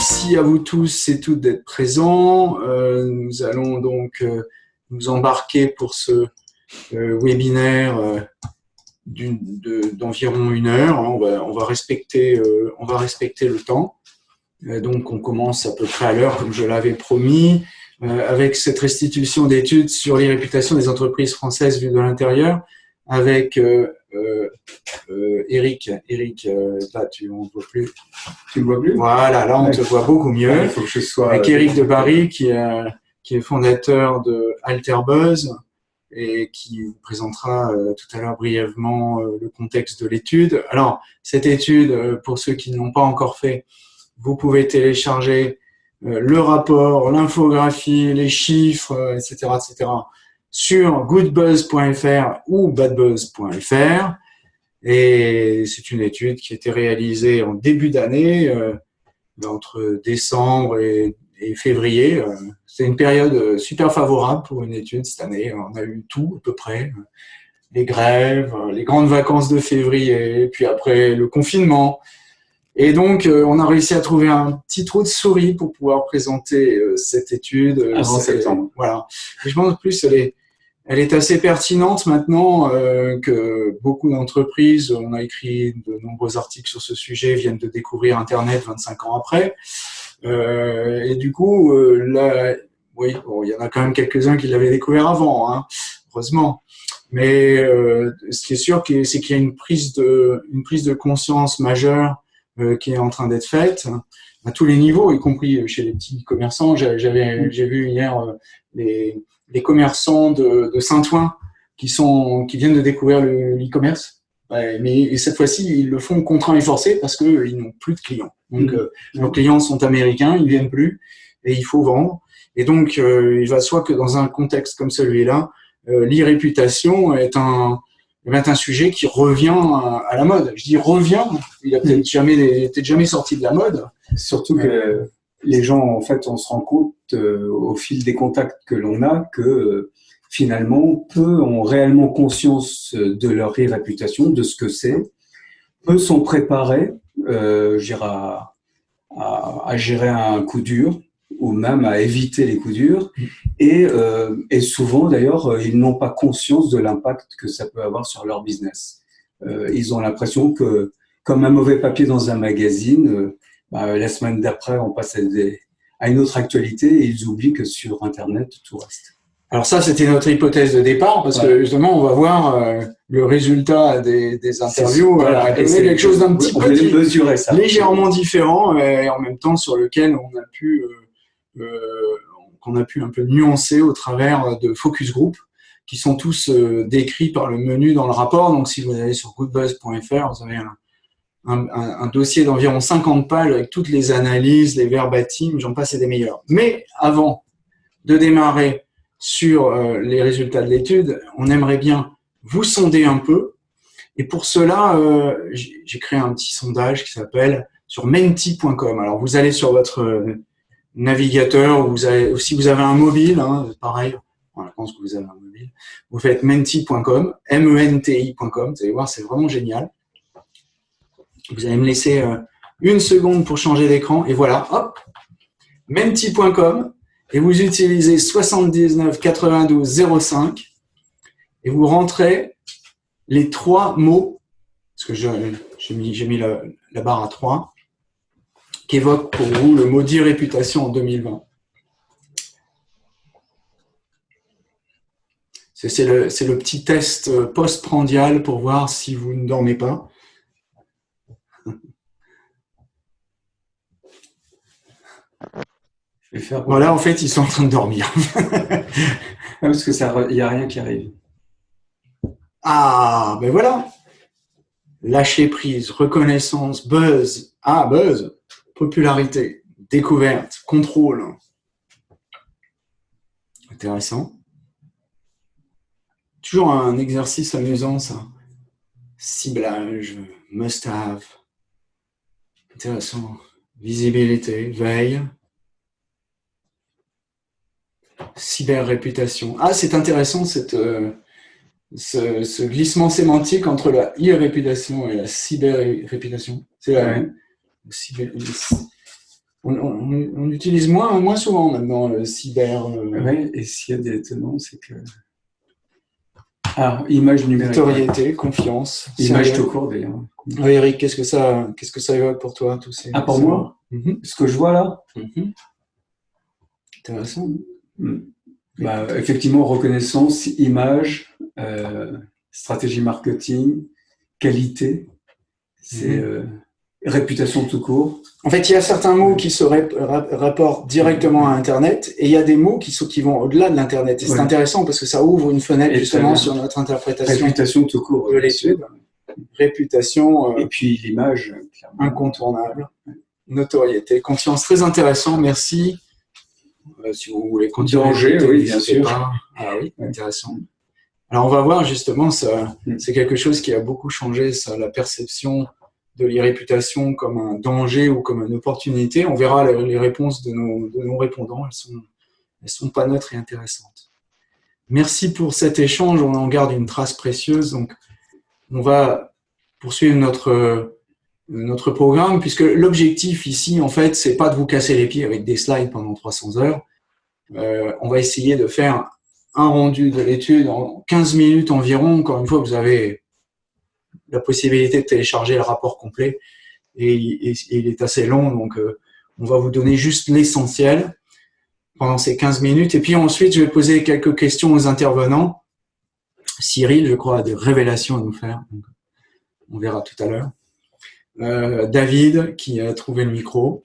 Euh, merci à vous tous et toutes d'être présents. Euh, nous allons donc euh, nous embarquer pour ce webinaire d'environ une heure. Respecter, on va respecter le temps. donc, on commence à peu près à l'heure, comme je l'avais promis, avec cette restitution d'études sur les réputations des entreprises françaises vues de l'intérieur, avec euh, euh, Eric, Eric, euh, là, tu, on ne voit plus. Tu me vois plus? Voilà, là, on te voit beaucoup mieux. Il faut que je sois... Avec Eric de Paris, qui est, qui est fondateur de Alterbuzz et qui vous présentera tout à l'heure brièvement le contexte de l'étude. Alors, cette étude, pour ceux qui ne l'ont pas encore fait, vous pouvez télécharger le rapport, l'infographie, les chiffres, etc., etc., sur goodbuzz.fr ou badbuzz.fr. Et c'est une étude qui a été réalisée en début d'année, euh, entre décembre et, février. Euh, c'est une période super favorable pour une étude cette année. On a eu tout à peu près. Les grèves, les grandes vacances de février, puis après le confinement. Et donc, euh, on a réussi à trouver un petit trou de souris pour pouvoir présenter cette étude. Avant septembre. Voilà. je pense plus, elle est, elle est assez pertinente maintenant euh, que beaucoup d'entreprises, on a écrit de nombreux articles sur ce sujet, viennent de découvrir Internet 25 ans après. Euh, et du coup, euh, là, oui, bon, il y en a quand même quelques-uns qui l'avaient découvert avant, hein, heureusement. Mais euh, ce qui est sûr, c'est qu'il y a une prise de, une prise de conscience majeure euh, qui est en train d'être faite à tous les niveaux, y compris chez les petits commerçants. J'ai vu hier les les commerçants de, de Saint-Ouen qui, sont, qui viennent de découvrir l'e-commerce. mais cette fois-ci, ils le font contraint et forcé parce qu'ils n'ont plus de clients. Donc, mmh. euh, leurs clients sont américains, ils viennent plus et il faut vendre. Et donc, euh, il va soit que dans un contexte comme celui-là, euh, l'e-réputation est un, est un sujet qui revient à, la mode. Je dis revient, il a peut-être mmh. jamais, peut jamais sorti de la mode. Surtout que les gens, en fait, on se rend compte euh, au fil des contacts que l'on a que euh, finalement, peu ont réellement conscience de leur réputation, de ce que c'est. Peu sont préparés euh, à, à, à, gérer un coup dur ou même à éviter les coups durs. Et, euh, et souvent, d'ailleurs, ils n'ont pas conscience de l'impact que ça peut avoir sur leur business. Euh, ils ont l'impression que, comme un mauvais papier dans un magazine, bah, la semaine d'après, on passe à, des, à, une autre actualité et ils oublient que sur Internet, tout reste. Alors ça, c'était notre hypothèse de départ, parce que justement, on va voir euh, le résultat des, des interviews. Voilà, quelque chose d'un petit peu mesurer ça. légèrement différent, et en même temps sur lequel on a pu, euh, euh, qu'on a pu un peu nuancer au travers de focus group, qui sont tous euh, décrits par le menu dans le rapport. Donc, si vous allez sur goodbuzz.fr, vous avez un, un, dossier d'environ 50 pages avec toutes les analyses, les verbatims, j'en passe et des meilleurs. Mais avant de démarrer sur euh, les résultats de l'étude, on aimerait bien vous sonder un peu. Et pour cela, euh, j'ai créé un petit sondage qui s'appelle sur menti.com. Alors, vous allez sur votre euh, navigateur ou, si vous avez un mobile, hein, pareil, je pense que vous avez un mobile, vous faites menti.com, M-E-N-T-I.com, vous allez voir, c'est vraiment génial. Vous allez me laisser euh, une seconde pour changer d'écran et voilà, hop, menti.com et vous utilisez 79 92 05 et vous rentrez les trois mots, parce que j'ai mis, la, barre à 3, qui évoquent pour vous le maudit réputation en 2020. C'est le, le, petit test post-prandial pour voir si vous ne dormez pas. Voilà, en fait, ils sont en train de dormir. Parce que ça, il n'y a rien qui arrive. Ah, ben voilà. Lâcher prise, reconnaissance, buzz. Ah, buzz. Popularité, découverte, contrôle. Intéressant. Toujours un exercice amusant, ça. Ciblage, must-have. Intéressant. Visibilité, veille. Cyber-réputation. Ah, c'est intéressant cette, euh, ce, glissement sémantique entre la e-réputation et la cyber-réputation. C'est la même. on, utilise moins, moins souvent maintenant le cyber. Oui, et s'il y a des étonnants, c'est que ah, image numérique. Notoriété, confiance. Image tout court d'ailleurs. Oui, Eric, qu'est-ce que ça, qu'est-ce que ça évoque pour toi tous ces, Ah, pour moi. Ce que je vois là mhm. Intéressant. Hmm. Bah, effectivement, reconnaissance, image, euh, stratégie marketing, qualité, c'est mhm. euh, réputation tout court. En fait, il y a certains mots qui se rapportent directement à Internet et il y a des mots qui, sont, qui vont au-delà de l'Internet. Et c'est intéressant parce que ça ouvre une fenêtre justement sur notre interprétation réputation tout court de l'étude. Réputation. Euh, et puis l'image. Incontournable. Notoriété. Confiance. Très intéressant. Merci. Euh, si vous voulez continuer. oui, bien sûr. Ah oui, intéressant. Alors, on va voir justement, ça, mm. c'est quelque chose qui a beaucoup changé, ça, la perception de l'irréputation comme un danger ou comme une opportunité. On verra les réponses de nos, répondants, elles sont, elles sont pas neutres et intéressantes. Merci pour cet échange, on en garde une trace précieuse. Donc, on va poursuivre notre, notre programme, puisque l'objectif ici, en fait, c'est pas de vous casser les pieds avec des slides pendant 300 heures. Euh, on va essayer de faire un rendu de l'étude en 15 minutes environ. Encore une fois, vous avez la possibilité de télécharger le rapport complet et, il est assez long, donc euh, on va vous donner juste l'essentiel pendant ces 15 minutes. Et puis ensuite, je vais poser quelques questions aux intervenants. Cyril, je crois, a des révélations à nous faire. on verra tout à l'heure. Euh, David, qui a trouvé le micro.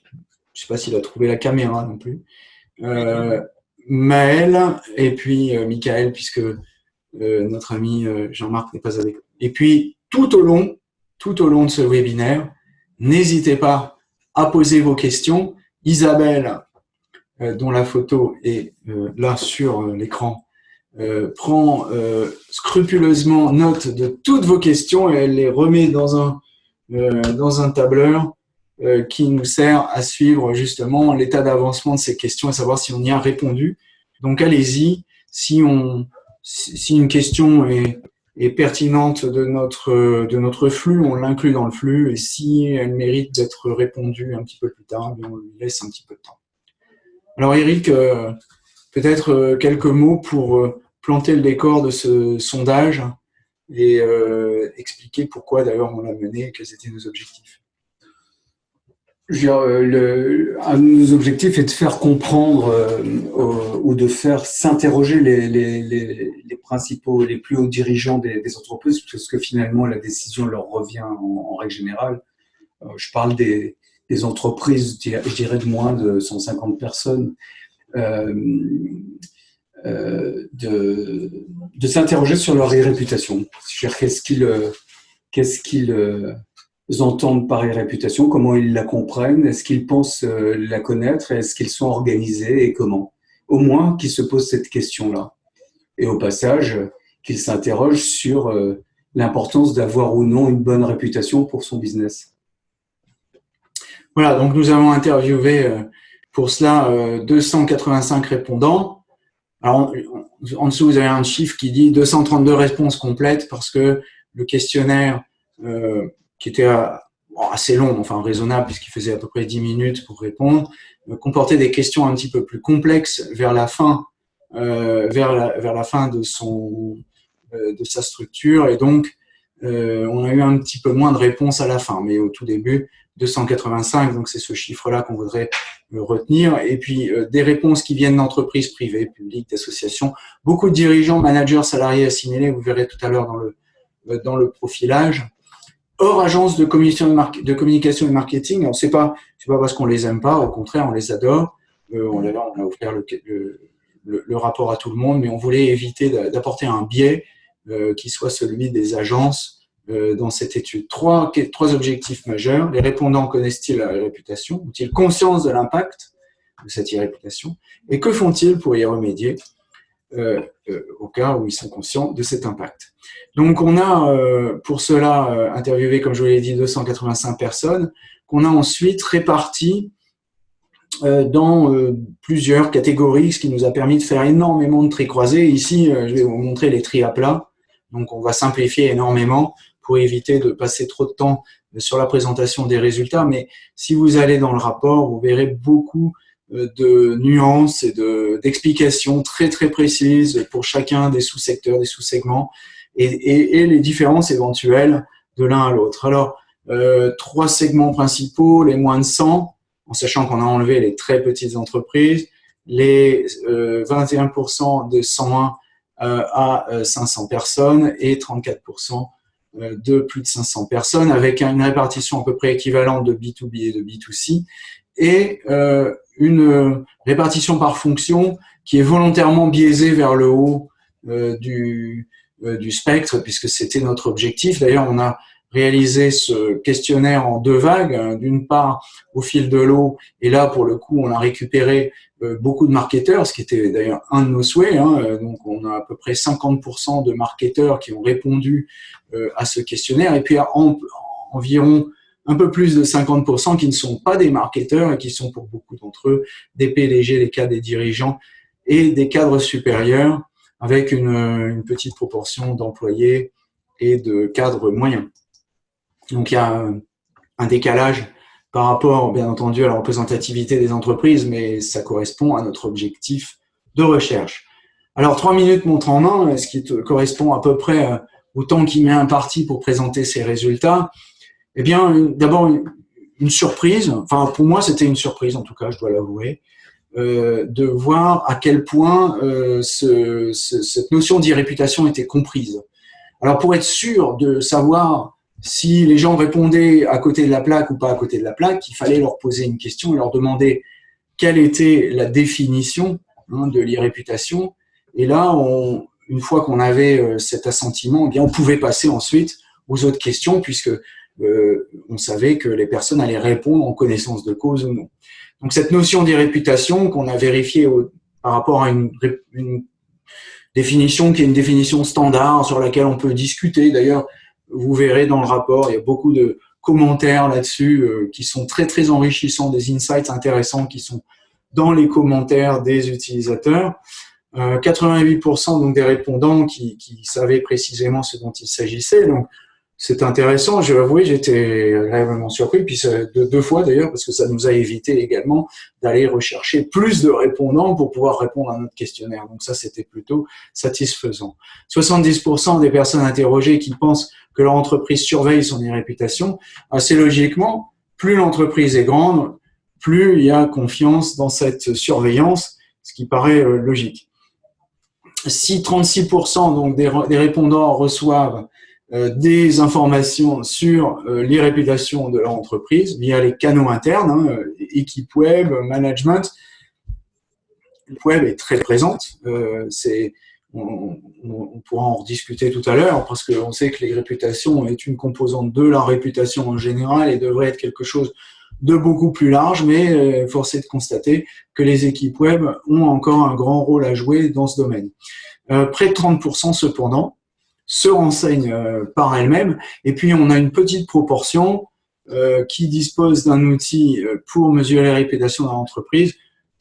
Je ne sais pas s'il a trouvé la caméra non plus. Maël, et puis euh, Michael, puisque notre ami Jean-Marc n'est pas avec nous. Et puis, tout au long, tout au long de ce webinaire. N'hésitez pas à poser vos questions. Isabelle, euh, dont la photo est euh, là sur euh, l'écran, prend scrupuleusement note de toutes vos questions et elle les remet dans un, dans un tableur qui nous sert à suivre justement l'état d'avancement de ces questions et savoir si on y a répondu. Donc allez-y, si, si une question est, est pertinente de notre, de notre flux, on l'inclut dans le flux, et si elle mérite d'être répondue un petit peu plus tard, on lui laisse un petit peu de temps. Alors Eric, euh, peut-être euh, quelques mots pour euh, planter le décor de ce sondage et expliquer pourquoi d'ailleurs on l'a mené et quels étaient nos objectifs. Euh, le, un de nos objectifs est de faire comprendre euh, ou de faire s'interroger les, les, les, les, principaux, les plus hauts dirigeants des, des, entreprises, parce que finalement la décision leur revient en, règle générale. Euh, je parle des, des, entreprises, je dirais de moins de 150 personnes, euh, de, de s'interroger sur leur réputation. Qu'est-ce qu'ils qu'est-ce qu'ils entendent par réputation, comment ils la comprennent, est-ce qu'ils pensent euh, la connaître, est-ce qu'ils sont organisés et comment? Au moins qu'ils se posent cette question-là. Et au passage, qu'ils s'interrogent sur euh, l'importance d'avoir ou non une bonne réputation pour son business. Voilà, donc nous avons interviewé euh, pour cela 285 répondants. Alors, en dessous, vous avez un chiffre qui dit 232 réponses complètes parce que le questionnaire qui était euh, assez long, enfin raisonnable, puisqu'il faisait à peu près 10 minutes pour répondre, euh, comportait des questions un petit peu plus complexes vers la fin, euh, vers, la, vers la fin de, son, de sa structure, et donc on a eu un petit peu moins de réponses à la fin, mais au tout début, 285, donc c'est ce chiffre-là qu'on voudrait retenir. Et puis, des réponses qui viennent d'entreprises privées, publiques, d'associations. Beaucoup de dirigeants, managers, salariés assimilés, vous verrez tout à l'heure dans le, dans le profilage hors agence de communication, de et marketing. Alors, c'est pas, c'est pas parce qu'on les aime pas, au contraire, on les adore. Euh, on, a, on, a, le, le, rapport à tout le monde, mais on voulait éviter d'apporter un biais euh, qui soit celui des agences euh, dans cette étude. Trois, trois objectifs majeurs. Les répondants connaissent-ils la réputation? Ont-ils conscience de l'impact de cette irréputation? Et que font-ils pour y remédier? Euh, euh, au cas où ils sont conscients de cet impact. Donc, on a euh, pour cela interviewé, comme je vous l'ai dit, 285 personnes, qu'on a ensuite réparties dans plusieurs catégories, ce qui nous a permis de faire énormément de tri croisés. Ici, je vais vous montrer les tri à plat. Donc, on va simplifier énormément pour éviter de passer trop de temps sur la présentation des résultats, mais si vous allez dans le rapport, vous verrez beaucoup de nuances et d'explications très très précises pour chacun des sous-secteurs, des sous-segments et, et, les différences éventuelles de l'un à l'autre. Alors, euh, trois segments principaux, les moins de 100, en sachant qu'on a enlevé les très petites entreprises, les euh, 21% de 101 euh, à 500 personnes et 34% euh, de plus de 500 personnes, avec une répartition à peu près équivalente de B2B et de B2C, et euh, une répartition par fonction qui est volontairement biaisée vers le haut du, du spectre, puisque c'était notre objectif. D'ailleurs, on a réalisé ce questionnaire en deux vagues, hein, d'une part au fil de l'eau, et là pour le coup on a récupéré euh, beaucoup de marketeurs, ce qui était d'ailleurs un de nos souhaits, hein, euh, donc on a à peu près 50% de marketeurs qui ont répondu euh, à ce questionnaire, et puis environ un peu plus de 50% qui ne sont pas des marketeurs et qui sont pour beaucoup d'entre eux des PDG, des cadres, des dirigeants et des cadres supérieurs avec une, petite proportion d'employés et de cadres moyens. Donc il y a un décalage par rapport, bien entendu, à la représentativité des entreprises, mais ça correspond à notre objectif de recherche. Alors, trois minutes montre en ce qui correspond à peu près euh, au temps qu'il met un parti pour présenter ses résultats. Eh bien, d'abord, une surprise, enfin pour moi c'était une surprise en tout cas, je dois l'avouer, euh, de voir à quel point euh, ce, cette notion d'irréputation était comprise. Alors pour être sûr de savoir si les gens répondaient à côté de la plaque ou pas à côté de la plaque, il fallait leur poser une question et leur demander quelle était la définition hein, de l'irréputation. Et là, une fois qu'on avait euh, cet assentiment, eh bien, on pouvait passer ensuite aux autres questions puisque euh, on savait que les personnes allaient répondre en connaissance de cause ou non. Donc cette notion d'irréputation qu'on a vérifiée par rapport à une, définition qui est une définition standard sur laquelle on peut discuter. D'ailleurs, vous verrez dans le rapport, il y a beaucoup de commentaires là-dessus euh, qui sont très très enrichissants, des insights intéressants qui sont dans les commentaires des utilisateurs. 88% euh, donc des répondants qui, savaient précisément ce dont il s'agissait. C'est intéressant. Je vais avouer, j'étais réellement surpris, puis de deux fois d'ailleurs, parce que ça nous a évité également d'aller rechercher plus de répondants pour pouvoir répondre à notre questionnaire. Donc ça, c'était plutôt satisfaisant. 70% des personnes interrogées qui pensent que leur entreprise surveille son réputation, assez logiquement, plus l'entreprise est grande, plus il y a confiance dans cette surveillance, ce qui paraît euh, logique. Si 36% donc des, répondants reçoivent des informations sur euh, les réputations de leur entreprise via les canaux internes, hein, équipe web, management, le web est très présente. on, pourra en rediscuter tout à l'heure, parce qu'on sait que les réputations est une composante de la réputation en général et devrait être quelque chose de beaucoup plus large, mais euh, force est de constater que les équipes web ont encore un grand rôle à jouer dans ce domaine. Euh, près de 30% cependant se renseignent euh, par elles-mêmes, et puis on a une petite proportion qui dispose d'un outil pour mesurer la réputation dans l'entreprise,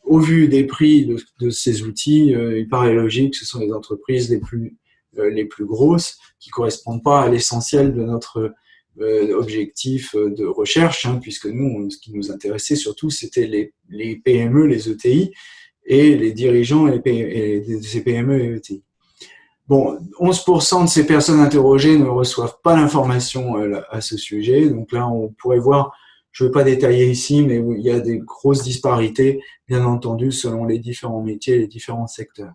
au vu des prix de, ces outils, euh, il paraît logique que ce sont les entreprises les plus, euh, les plus grosses qui correspondent pas à l'essentiel de notre euh, objectif de recherche, hein, puisque nous, ce qui nous intéressait surtout, c'était les, les, PME, les ETI, et les dirigeants et, et ces PME et ETI. Bon, 11% de ces personnes interrogées ne reçoivent pas l'information à ce sujet, donc là, on pourrait voir je ne vais pas détailler ici, mais il y a des grosses disparités, bien entendu, selon les différents métiers les différents secteurs.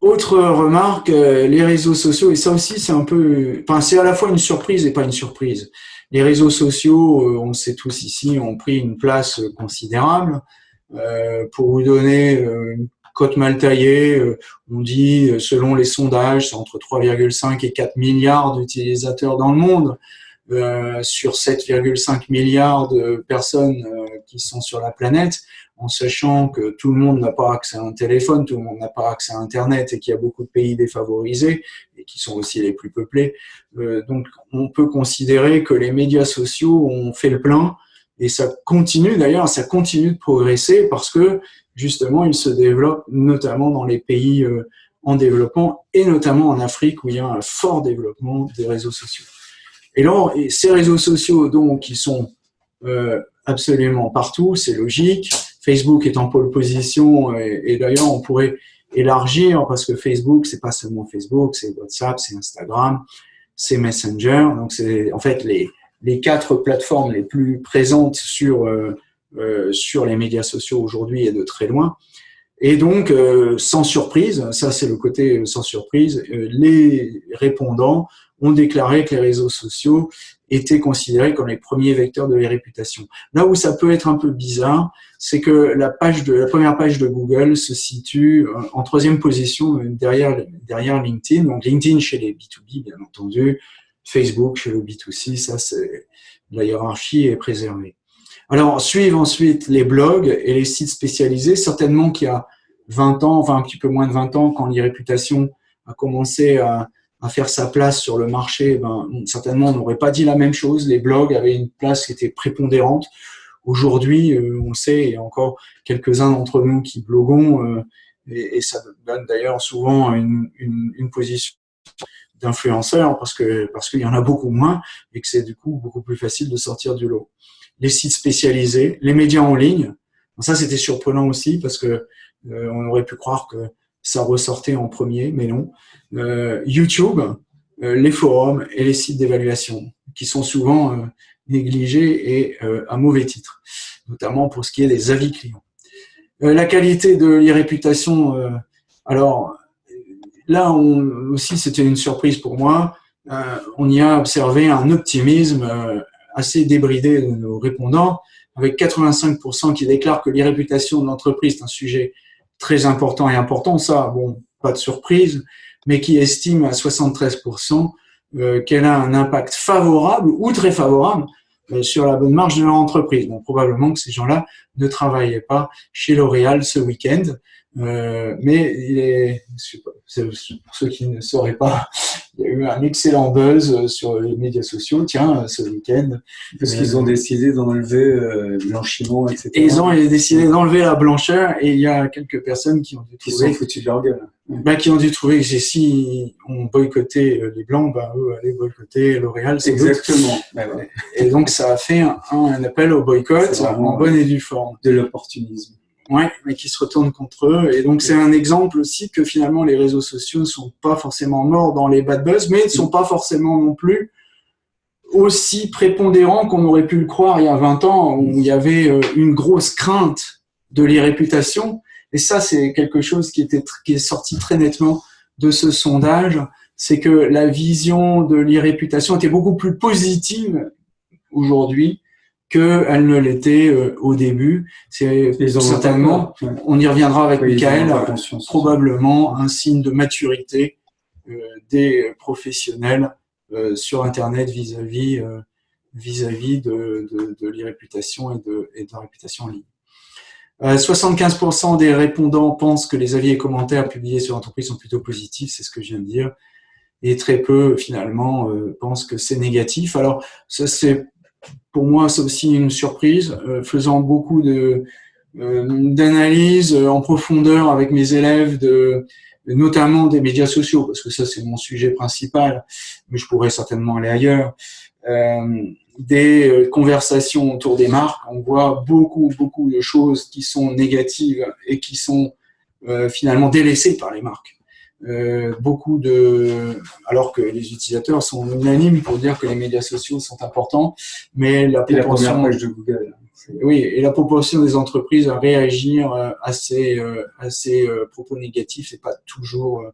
Autre remarque, euh, les réseaux sociaux, et ça aussi c'est un peu, enfin c'est à la fois une surprise et pas une surprise. Les réseaux sociaux, euh, on le sait tous ici, ont pris une place considérable. Euh, pour vous donner une cote mal taillée, on dit, selon les sondages, c'est entre 3,5 et 4 milliards d'utilisateurs dans le monde. Euh, sur 7,5 milliards de personnes euh, qui sont sur la planète, en sachant que tout le monde n'a pas accès à un téléphone, tout le monde n'a pas accès à Internet et qu'il y a beaucoup de pays défavorisés et qui sont aussi les plus peuplés. Euh, donc, on peut considérer que les médias sociaux ont fait le plein et ça continue d'ailleurs, ça continue de progresser parce que justement, ils se développent notamment dans les pays en développement et notamment en Afrique où il y a un fort développement des réseaux sociaux. Et là, ces réseaux sociaux, donc, ils sont absolument partout, c'est logique. Facebook est en pole position et, d'ailleurs, on pourrait élargir parce que Facebook, c'est pas seulement Facebook, c'est WhatsApp, c'est Instagram, c'est Messenger. Donc, c'est en fait les, les quatre plateformes les plus présentes sur, euh, euh, sur les médias sociaux aujourd'hui et de très loin. Et donc, euh, sans surprise, ça c'est le côté sans surprise, les répondants ont déclaré que les réseaux sociaux étaient considérés comme les premiers vecteurs de les réputations. Là où ça peut être un peu bizarre, c'est que la, page de, la première page de Google se situe euh, en troisième position euh, derrière, derrière LinkedIn. Donc LinkedIn chez les B2B, bien entendu, Facebook chez le B2C, ça c'est la hiérarchie est préservée. Alors, suivent ensuite les blogs et les sites spécialisés. Certainement qu'il y a 20 ans, enfin un petit peu moins de 20 ans, quand les réputations a commencé à, faire sa place sur le marché, ben, certainement on n'aurait pas dit la même chose. Les blogs avaient une place qui était prépondérante. Aujourd'hui, euh, on sait, il y a encore quelques-uns d'entre nous qui bloguons, euh, et, ça donne d'ailleurs souvent une position d'influenceur parce que parce qu'il y en a beaucoup moins et que c'est du coup beaucoup plus facile de sortir du lot. Les sites spécialisés, les médias en ligne, ça c'était surprenant aussi parce que euh, on aurait pu croire que ça ressortait en premier, mais non. Euh, YouTube, euh, les forums et les sites d'évaluation, qui sont souvent euh, négligés et à mauvais titre, notamment pour ce qui est des avis clients. la qualité de l'e-réputation, alors là on, aussi c'était une surprise pour moi, on y a observé un optimisme assez débridé de nos répondants, avec 85% qui déclarent que l'e-réputation de l'entreprise est un sujet très important et important, ça, bon, pas de surprise, mais qui estime à 73% euh, qu'elle a un impact favorable ou très favorable euh, sur la bonne marge de leur entreprise. Donc probablement que ces gens-là ne travaillaient pas chez L'Oréal ce week-end, euh, mais il est, pour ceux qui ne sauraient pas, il y a eu un excellent buzz euh, sur les médias sociaux, tiens, ce week-end. Parce qu'ils ont décidé d'enlever euh, blanchiment, etc. Et ils ont décidé d'enlever la blancheur et il y a quelques personnes qui ont dû trouver... Qui sont foutus de leur gueule. Bah, qui ont dû trouver que si on boycottait les Blancs, bah, eux allaient boycotter L'Oréal. Exactement. Bah, et donc ça a fait un, un appel au boycott en bonne et due forme. De l'opportunisme. Ouais, mais qui se retournent contre eux. Et donc, c'est un exemple aussi que finalement, les réseaux sociaux ne sont pas forcément morts dans les bad buzz, mais ne sont pas forcément non plus aussi prépondérants qu'on aurait pu le croire il y a 20 ans, où il y avait euh, une grosse crainte de l'irréputation. Et ça, c'est quelque chose qui, qui est sorti très nettement de ce sondage, c'est que la vision de l'irréputation était beaucoup plus positive aujourd'hui qu'elle ne l'était euh, au début. C'est certainement, on y reviendra avec Michael, probablement un signe de maturité euh, des professionnels euh, sur Internet vis-à-vis vis-à-vis de, de, de l'irréputation et de, et de la réputation en ligne. 75% des répondants pensent que les avis et commentaires publiés sur l'entreprise sont plutôt positifs, c'est ce que je viens de dire, et très peu finalement pensent que c'est négatif. Alors ça c'est pour moi, c'est aussi une surprise, euh, faisant beaucoup de euh, d'analyses en profondeur avec mes élèves, de, notamment des médias sociaux, parce que ça, c'est mon sujet principal, mais je pourrais certainement aller ailleurs. Euh, des conversations autour des marques, on voit beaucoup, beaucoup de choses qui sont négatives et qui sont finalement délaissées par les marques. Euh, beaucoup de, alors que les utilisateurs sont unanimes pour dire que les médias sociaux sont importants, mais la proportion de Google. Oui, et la proportion des entreprises à réagir euh, à ces, euh, à ces propos négatifs, c'est pas toujours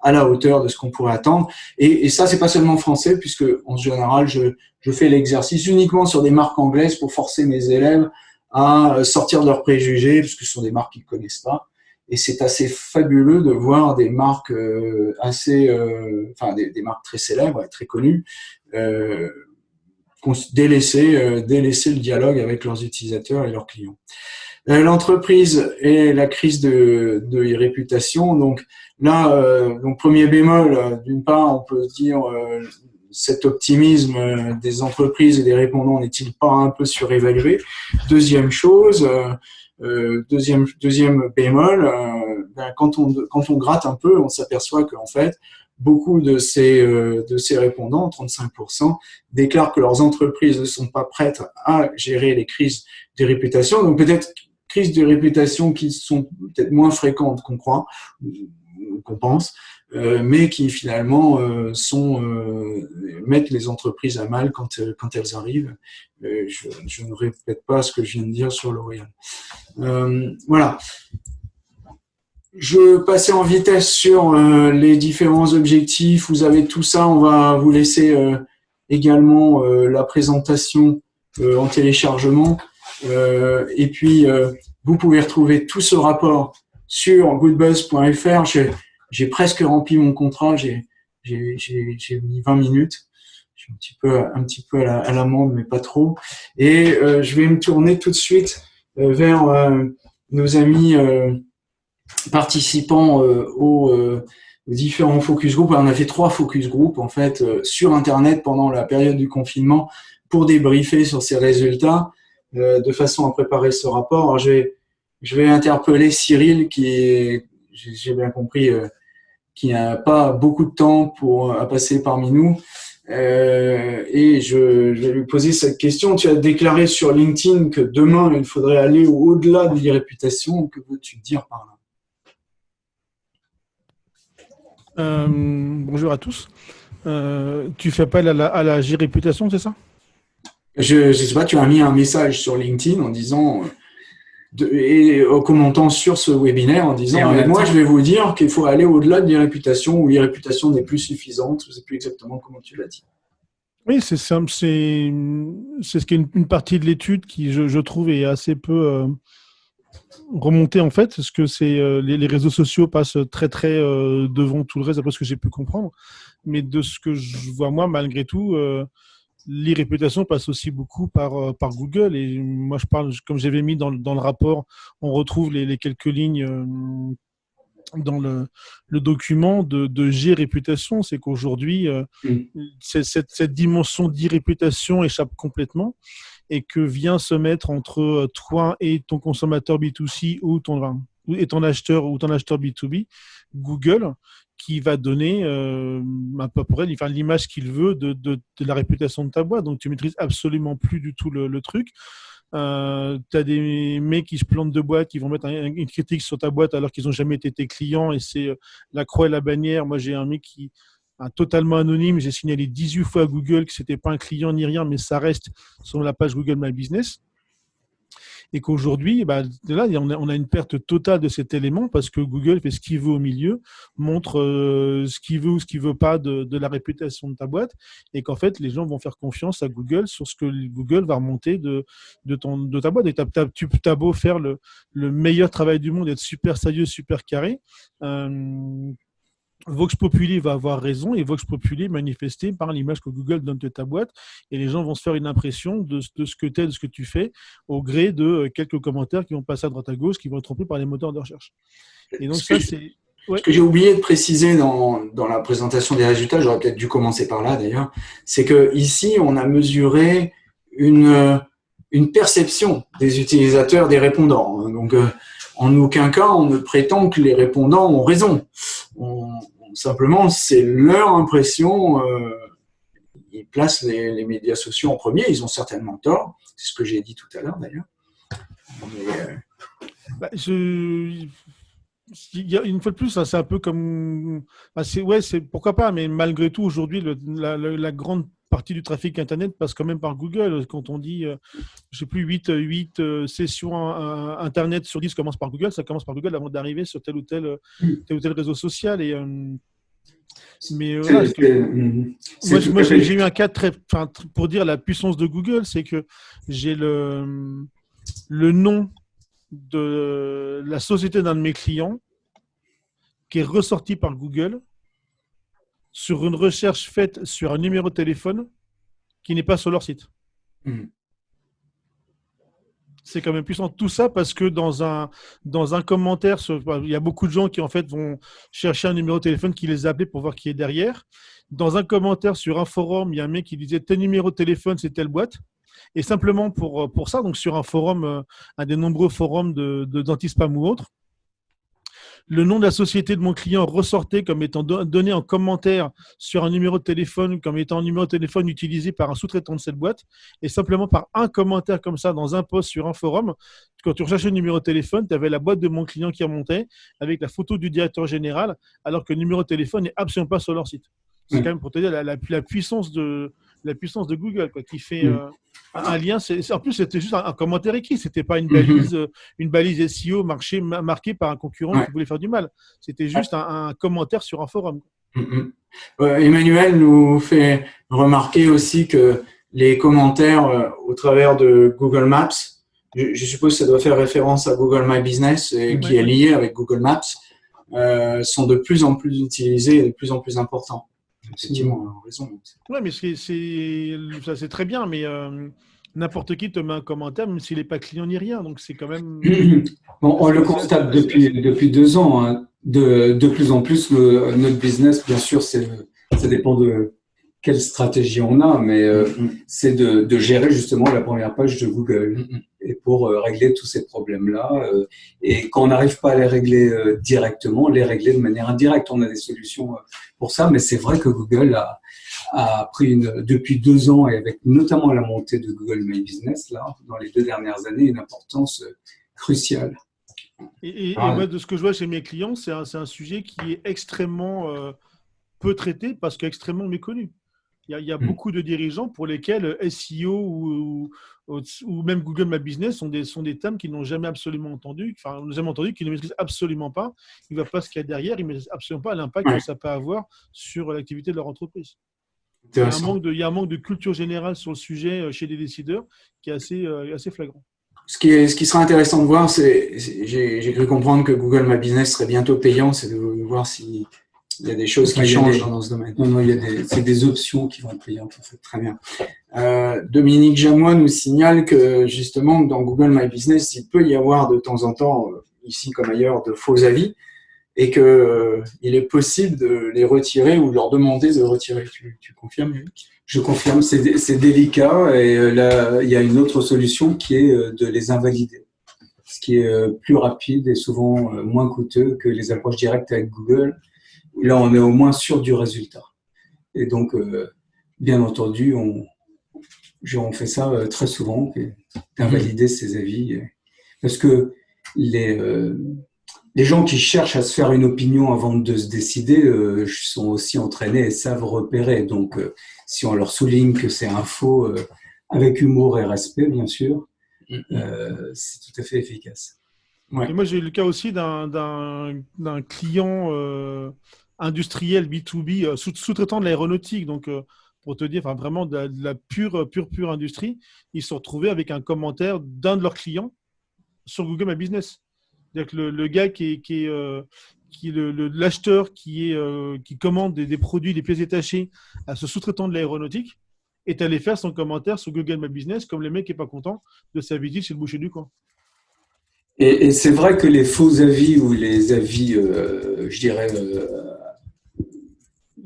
à la hauteur de ce qu'on pourrait attendre. Et, et ça, c'est pas seulement français, puisque en général, je, je fais l'exercice uniquement sur des marques anglaises pour forcer mes élèves à sortir de leurs préjugés, puisque ce sont des marques qu'ils connaissent pas. Et c'est assez fabuleux de voir des marques euh, assez, euh, enfin des, marques très célèbres très connues, euh, délaisser, délaisser le dialogue avec leurs utilisateurs et leurs clients. L'entreprise et la crise de, de réputation. Donc là, donc premier bémol, d'une part, on peut dire cet optimisme des entreprises et des répondants n'est-il pas un peu surévalué? Deuxième chose, euh, deuxième, deuxième bémol, euh, ben, quand, on, quand on gratte un peu, on s'aperçoit qu'en fait, beaucoup de ces, euh, de ces répondants, 35%, déclarent que leurs entreprises ne sont pas prêtes à gérer les crises de réputation. Donc peut-être crises de réputation qui sont peut-être moins fréquentes qu'on croit, qu'on pense, euh, mais qui finalement euh, sont, mettent les entreprises à mal quand, quand elles arrivent. Je, ne répète pas ce que je viens de dire sur L'Oréal. voilà. Je passais en vitesse sur euh, les différents objectifs. Vous avez tout ça. On va vous laisser euh, également euh, la présentation en téléchargement. et puis, vous pouvez retrouver tout ce rapport sur goodbuzz.fr. J'ai presque rempli mon contrat. J'ai mis 20 minutes. Je suis un petit peu, un petit peu à l'amende, mais pas trop. Et je vais me tourner tout de suite vers nos amis participant euh, euh, aux, différents focus group. On a fait trois focus group en fait euh, sur Internet pendant la période du confinement pour débriefer sur ces résultats de façon à préparer ce rapport. Alors, je vais, je vais interpeller Cyril qui j'ai bien compris, qui n'a pas beaucoup de temps pour à passer parmi nous. et je, je, vais lui poser cette question. Tu as déclaré sur LinkedIn que demain, il faudrait aller au-delà de l'irréputation. Que veux-tu dire par là? Euh, bonjour à tous. Euh, tu fais appel à la, à la G-Réputation, c'est ça? Je ne sais pas, tu as mis un message sur LinkedIn en disant, de, et en commentant sur ce webinaire en disant, moi je vais vous dire qu'il faut aller au-delà de l'irréputation ou l'irréputation n'est plus suffisante. Je ne sais plus exactement comment tu l'as dit. Oui, c'est c'est ce qui est une, partie de l'étude qui, je, je, trouve, est assez peu euh, remonter en fait, parce que c'est euh, les, réseaux sociaux passent très très euh, devant tout le reste, après ce que j'ai pu comprendre. Mais de ce que je vois moi, malgré tout, euh, l'irréputation passe aussi beaucoup par, par Google. Et moi, je parle, comme j'avais mis dans, dans, le rapport, on retrouve les, quelques lignes dans le, le, document de, de G-réputation, c'est qu'aujourd'hui, mmh. cette, cette, dimension d'irréputation échappe complètement et que vient se mettre entre euh, toi et ton consommateur B2C ou ton, et ton acheteur ou ton acheteur B2B, Google, qui va donner euh, à peu près l'image qu'il veut de, de, la réputation de ta boîte. Donc, tu maîtrises absolument plus du tout le, truc. Euh, tu as des mecs qui se plantent de boîte, qui vont mettre une critique sur ta boîte alors qu'ils n'ont jamais été tes clients et c'est euh, la croix et la bannière. Moi, j'ai un mec qui, totalement anonyme. J'ai signalé 18 fois à Google que ce n'était pas un client ni rien, mais ça reste sur la page Google My Business. Et qu'aujourd'hui, bah, là, on a, une perte totale de cet élément parce que Google fait ce qu'il veut au milieu, montre euh, ce qu'il veut ou ce qu'il veut pas de, la réputation de ta boîte, et qu'en fait, les gens vont faire confiance à Google sur ce que Google va remonter de, de, ton, de ta boîte. Et tu as beau faire le, meilleur travail du monde, être super sérieux, super carré. Euh, Vox Populi va avoir raison et Vox Populi est manifesté par l'image que Google donne de ta boîte et les gens vont se faire une impression de, ce que tu es, de ce que tu fais au gré de euh, quelques commentaires qui vont passer à droite à gauche, qui vont être trompés par les moteurs de recherche. Et donc ça, c'est... Ce que j'ai oublié de préciser dans, dans, la présentation des résultats, j'aurais peut-être dû commencer par là d'ailleurs, c'est que ici on a mesuré une, une perception des utilisateurs, des répondants. Donc euh, en aucun cas on ne prétend que les répondants ont raison. Simplement, c'est leur impression. Euh, ils placent les, médias sociaux en premier. Ils ont certainement tort. C'est ce que j'ai dit tout à l'heure, d'ailleurs. Euh, bah, une fois de plus, c'est un peu comme. Bah, ouais, pourquoi pas, mais malgré tout, aujourd'hui, la, grande partie du trafic Internet passe quand même par Google. Quand on dit, euh, je sais plus, 8, 8 sessions Internet sur 10 commencent par Google, ça commence par Google avant d'arriver sur tel ou tel, tel ou tel réseau social. Et mais moi, j'ai eu un cas très, pour dire la puissance de Google, c'est que j'ai le, le nom de la société d'un de mes clients qui est ressorti par Google sur une recherche faite sur un numéro de téléphone qui n'est pas sur leur site. Hmm c'est quand même puissant. Tout ça parce que dans un, dans un commentaire, bah, il y a beaucoup de gens qui en fait vont chercher un numéro de téléphone qui les a appelés pour voir qui est derrière. Dans un commentaire sur un forum, il y a un mec qui disait tel numéro de téléphone, c'est telle boîte. Et simplement pour, pour ça, donc sur un forum, euh, un des nombreux forums de, de d'antispam ou autre, le nom de la société de mon client ressortait comme étant donné en commentaire sur un numéro de téléphone, comme étant un numéro de téléphone utilisé par un sous-traitant de cette boîte, et simplement par un commentaire comme ça dans un post sur un forum, quand tu recherchais le numéro de téléphone, tu avais la boîte de mon client qui remontait avec la photo du directeur général, alors que le numéro de téléphone n'est absolument pas sur leur site. C'est quand même pour te dire la, puissance de la puissance de Google, quoi, qui fait euh, un lien. en plus, c'était juste un, commentaire écrit. C'était pas une mm-hmm. balise, euh, une balise SEO marquée, marquée par un concurrent qui voulait faire du mal. C'était juste un, commentaire sur un forum. Mm-hmm. Emmanuel nous fait remarquer aussi que les commentaires euh, au travers de Google Maps, je, suppose que ça doit faire référence à Google My Business et qui est lié avec Google Maps, sont de plus en plus utilisés et de plus en plus importants effectivement, raison. Oui, mais c'est, c'est très bien, mais euh, n'importe qui te met un commentaire, même s'il n'est pas client ni rien. Donc, c'est quand même. bon, on le constate depuis, depuis deux ans. Hein. De, de, plus en plus, le, notre business, bien sûr, c'est, ça dépend de quelle stratégie on a, mais euh, mm, mm. c'est de, de, gérer justement la première page de Google. Et pour euh, régler tous ces problèmes-là. et quand on n'arrive pas à les régler directement, les régler de manière indirecte. On a des solutions pour ça, mais c'est vrai que Google a, a, pris une, depuis deux ans, et avec notamment la montée de Google My Business, là, dans les deux dernières années, une importance euh, cruciale. Et, ah moi, de ce que je vois chez mes clients, c'est un, un, sujet qui est extrêmement euh, peu traité parce qu'extrêmement méconnu. Il y, a, hmm. beaucoup de dirigeants pour lesquels SEO ou, ou, même Google My Business sont des, sont des thèmes qu'ils n'ont jamais absolument entendu, enfin, nous jamais entendu, qu'ils ne maîtrisent absolument pas. Ils ne voient pas ce qu'il y a derrière, ils ne maîtrisent absolument pas l'impact que ça peut avoir sur l'activité de leur entreprise. Il y, a un manque de, il y a un manque de culture générale sur le sujet euh, chez les décideurs qui est assez, euh, assez flagrant. Ce qui, est, ce qui sera intéressant de voir, c'est, j'ai cru comprendre que Google My Business serait bientôt payant, c'est de voir si il y a des choses qui changent dans ce domaine. Non, non, il y a des, c'est des options qui vont être payantes, en fait. Très bien. Euh, Dominique Jamois nous signale que, justement, dans Google My Business, il peut y avoir de temps en temps, euh, ici comme ailleurs, de faux avis et qu'il euh, il est possible de les retirer ou de leur demander de retirer. Tu, tu confirmes, Eric Je confirme, c'est, c'est délicat et euh, là, il y a une autre solution qui est de les invalider. Ce qui est plus rapide et souvent moins coûteux que les approches directes avec Google Là, on est au moins sûr du résultat. Et donc, euh, bien entendu, on, on fait ça euh, très souvent, d'invalider ces avis. Parce que les, euh, les gens qui cherchent à se faire une opinion avant de se décider sont aussi entraînés et savent repérer. Donc, si on leur souligne que c'est un faux, avec humour et respect, bien sûr, mm-hmm. c'est tout à fait efficace. moi, j'ai eu le cas aussi d'un client industriel B2B, euh, sous-traitant de l'aéronautique. Donc, euh, pour te dire, vraiment de la, pure, pure, pure industrie, ils se sont retrouvés avec un commentaire d'un de leurs clients sur Google My Business. C'est-à-dire que le, gars qui est, qui euh, l'acheteur qui, qui commande des, produits, des pièces détachées à ce sous-traitant de l'aéronautique, est allé faire son commentaire sur Google My Business, comme le mec n'est pas content de sa visite chez le boucher du coin. Et, c'est vrai que les faux avis ou les avis, je dirais,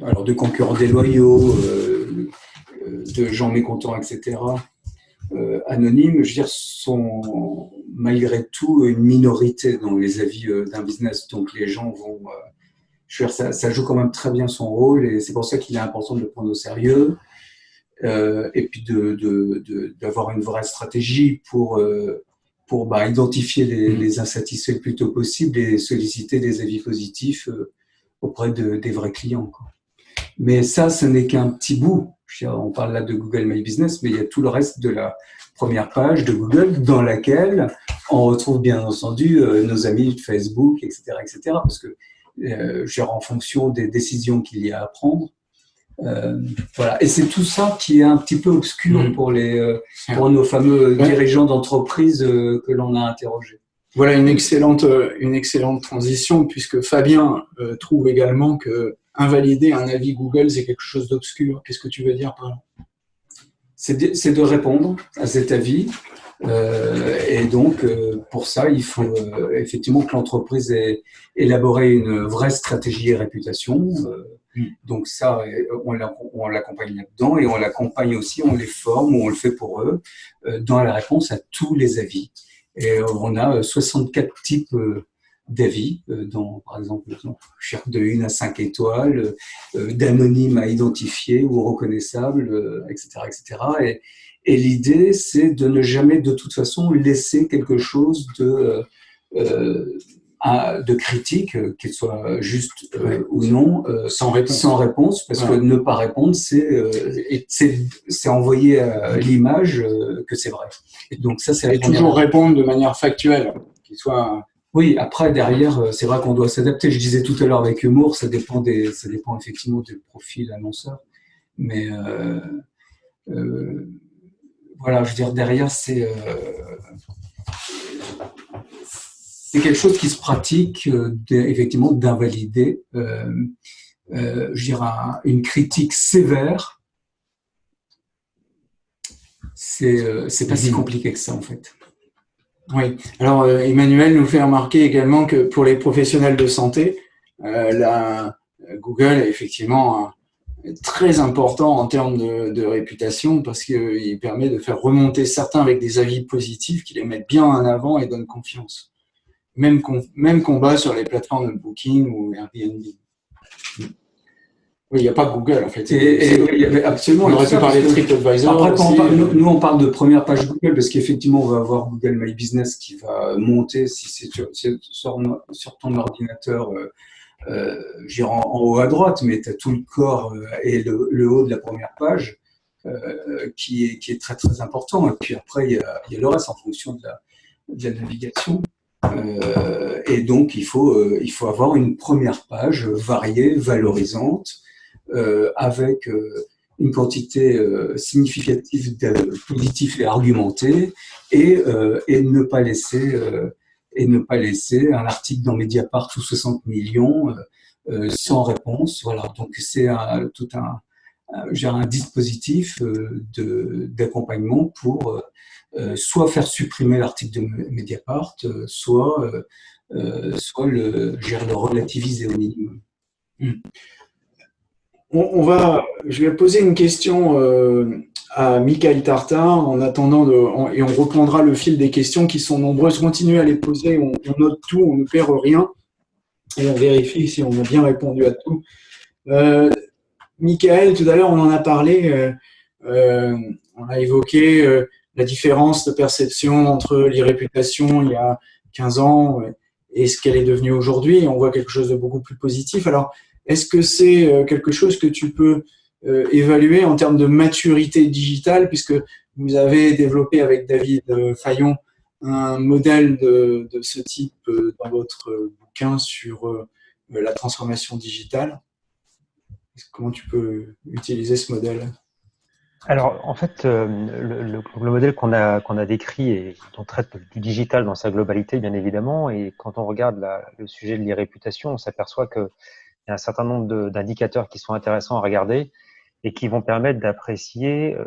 alors de concurrents déloyaux, euh, de gens mécontents, etc., euh, anonymes, je veux dire, sont malgré tout une minorité dans les avis euh, d'un business. Donc les gens vont, je veux dire, ça, joue quand même très bien son rôle et c'est pour ça qu'il est important de le prendre au sérieux. et puis d'avoir une vraie stratégie pour, pour bah, identifier les, insatisfaits le plus tôt possible et solliciter des avis positifs auprès de, des vrais clients. Mais ça, ce n'est qu'un petit bout. On parle là de Google My Business, mais il y a tout le reste de la première page de Google dans laquelle on retrouve bien entendu euh, nos amis de Facebook, etc., etc. Parce que euh, en fonction des décisions qu'il y a à prendre. Euh, voilà. Et c'est tout ça qui est un petit peu obscur mmh. pour, les, euh, pour nos fameux dirigeants d'entreprise que l'on a interrogés. Voilà une excellente, une excellente transition puisque Fabien trouve également que invalider un avis Google, c'est quelque chose d'obscur. Qu'est-ce que tu veux dire par là? C'est de, répondre à cet avis. Euh, et donc, euh, pour ça, il faut euh, effectivement que l'entreprise ait élaboré une vraie stratégie et réputation. Mm. donc ça, on l'accompagne là-dedans et on l'accompagne aussi, on les forme ou on le fait pour eux dans la réponse à tous les avis. Et on a 64 types d'avis, dans, par exemple, de 1 à 5 étoiles, d'anonyme à identifier ou reconnaissable, etc. etc. Et, et l'idée, c'est de ne jamais, de toute façon, laisser quelque chose de de critique, euh, qu'elle soit juste euh, ou non, euh, sans, réponse. sans réponse, parce que ne pas répondre, c'est envoyer l'image que c'est vrai. Et donc ça, c'est toujours répondre de manière factuelle, qu'il soit. Oui, après derrière, c'est vrai qu'on doit s'adapter. Je disais tout à l'heure avec humour, ça dépend des, ça dépend effectivement du profil annonceur, mais voilà, je veux dire derrière, c'est quelque chose qui se pratique, euh, effectivement, d'invalider, euh, euh, je dirais, une critique sévère. C'est pas si mhm. compliqué que ça, en fait. Oui. Alors, Emmanuel nous fait remarquer également que pour les professionnels de santé, la, Google est effectivement très important en termes de, réputation parce qu'il permet de faire remonter certains avec des avis positifs qui les mettent bien en avant et donnent confiance. Même, même combat sur les plateformes de Booking ou Airbnb. Oui, il n'y a pas Google en fait. Et, absolument. On aurait pu parler de TripAdvisor. Après, on nous, on parle de première page Google parce qu'effectivement, on va avoir Google My Business qui va monter si c'est sur, sur, ton ordinateur, euh, euh en, en, haut à droite, mais tu as tout le corps euh, et le, haut de la première page euh, qui, est, qui est très très important. Et puis après, il y a, il y a le reste en fonction de la, de la navigation. Euh, et donc, il faut, euh, il faut avoir une première page variée, valorisante, euh, avec une quantité significative de positifs et argumentés, et, et ne pas laisser et ne pas laisser un article dans Mediapart ou 60 millions sans réponse. Voilà, donc c'est tout un, un dispositif d'accompagnement pour euh, soit faire supprimer l'article de Mediapart, euh, soit, euh, soit le, le relativiser au minimum. Hmm. On, va, je vais poser une question à Michael Tartar en attendant de, et on reprendra le fil des questions qui sont nombreuses. Continuez à les poser, on, note tout, on ne perd rien et on vérifie si on a bien répondu à tout. Euh, Michael, tout à l'heure, on en a parlé, on a évoqué la différence de perception entre l'irréputation il y a 15 ans et ce qu'elle est devenue aujourd'hui. On voit quelque chose de beaucoup plus positif. Est-ce que c'est euh, quelque chose que tu peux euh, évaluer en termes de maturité digitale, puisque vous avez développé avec David euh, Fayon un modèle de, ce type dans votre bouquin sur la transformation digitale? Comment tu peux utiliser ce modèle? Alors, en fait, le, le, modèle qu'on a, décrit et on traite du digital dans sa globalité, bien évidemment, et quand on regarde le sujet de l'irréputation, on s'aperçoit qu'il y a un certain nombre d'indicateurs qui sont intéressants à regarder et qui vont permettre d'apprécier euh,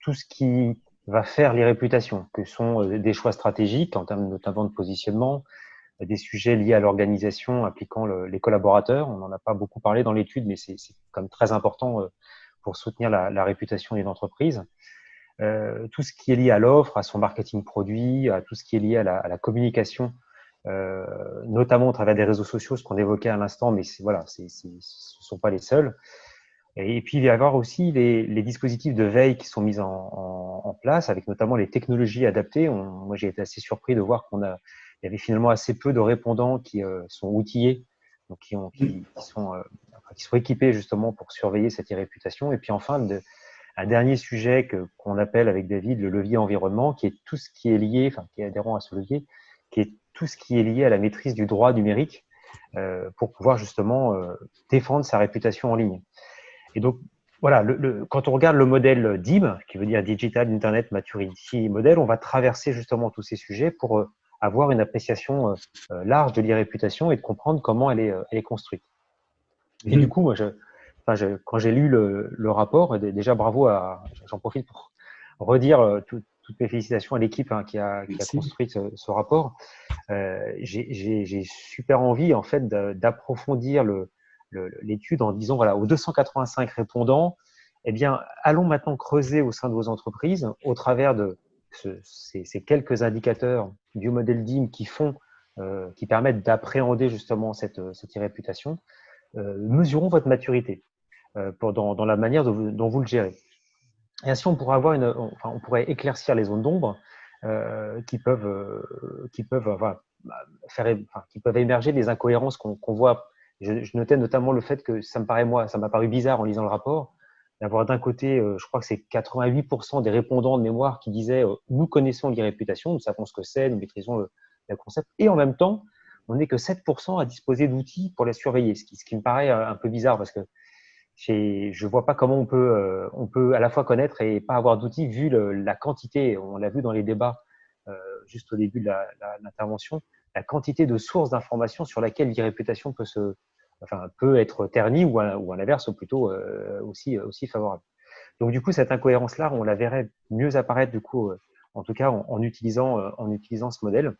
tout ce qui va faire l'irréputation, que sont euh, des choix stratégiques en termes notamment de positionnement, des sujets liés à l'organisation impliquant les collaborateurs. On n'en a pas beaucoup parlé dans l'étude, mais c'est comme très important pour soutenir la, réputation d'une entreprise. Euh, tout ce qui est lié à l'offre, à son marketing produit, à tout ce qui est lié à la, communication, euh, notamment au travers des réseaux sociaux, ce qu'on évoquait à l'instant, mais voilà, ce ne sont pas les seuls. Et puis, il va y avoir aussi les, dispositifs de veille qui sont mis en, place, avec notamment les technologies adaptées. moi, j'ai été assez surpris de voir qu'on a, il y avait finalement assez peu de répondants qui euh, sont outillés, donc qui, ont, qui, sont qui sont équipés justement pour surveiller cette irréputation. Et puis enfin, un dernier sujet qu'on appelle avec David le levier environnement, qui est tout ce qui est lié, enfin qui est adhérent à ce levier, qui est tout ce qui est lié à la maîtrise du droit numérique euh, pour pouvoir justement euh, défendre sa réputation en ligne. Et donc voilà, le, quand on regarde le modèle DIM, qui veut dire Digital Internet Maturity Model, on va traverser justement tous ces sujets pour euh, avoir une appréciation large de l'irréputation et de comprendre comment elle est, elle est construite. Et du coup, moi, je, enfin, je, quand j'ai lu le, le, rapport, déjà bravo à, j'en profite pour redire euh, toutes mes félicitations à l'équipe hein, qui, a, qui a construit ce, ce rapport. Euh, j'ai super envie en fait d'approfondir l'étude en disant voilà aux 285 répondants, eh bien allons maintenant creuser au sein de vos entreprises au travers de ce, ces, ces, quelques indicateurs du modèle DIM qui font qui permettent d'appréhender justement cette, cette irréputation, mesurons votre maturité dans, dans, la manière dont vous, le gérez. Et ainsi, on pourrait, avoir une, enfin, on pourrait éclaircir les zones d'ombre qui peuvent, qui peuvent enfin, faire, enfin, qui peuvent émerger des incohérences qu'on voit. Je, notais notamment le fait que ça me paraît moi, ça m'a paru bizarre en lisant le rapport, d'avoir d'un côté, euh, je crois que c'est 88% des répondants de mémoire qui disaient euh, nous connaissons l'irréputation, nous savons ce que c'est, nous maîtrisons le, concept, et en même temps, on n'est que 7% à disposer d'outils pour la surveiller, ce qui, ce qui, me paraît euh, un peu bizarre parce que je vois pas comment on peut, on peut à la fois connaître et pas avoir d'outils vu le, la quantité, on l'a vu dans les débats juste au début de l'intervention, la, la, quantité de sources d'informations sur laquelle l'irréputation peut se, enfin, peut être terni ou à, ou à l'inverse plutôt euh, aussi, aussi favorable. Donc du coup, cette incohérence-là, on la verrait mieux apparaître du coup, euh, en tout cas en, en utilisant, euh, en utilisant ce modèle.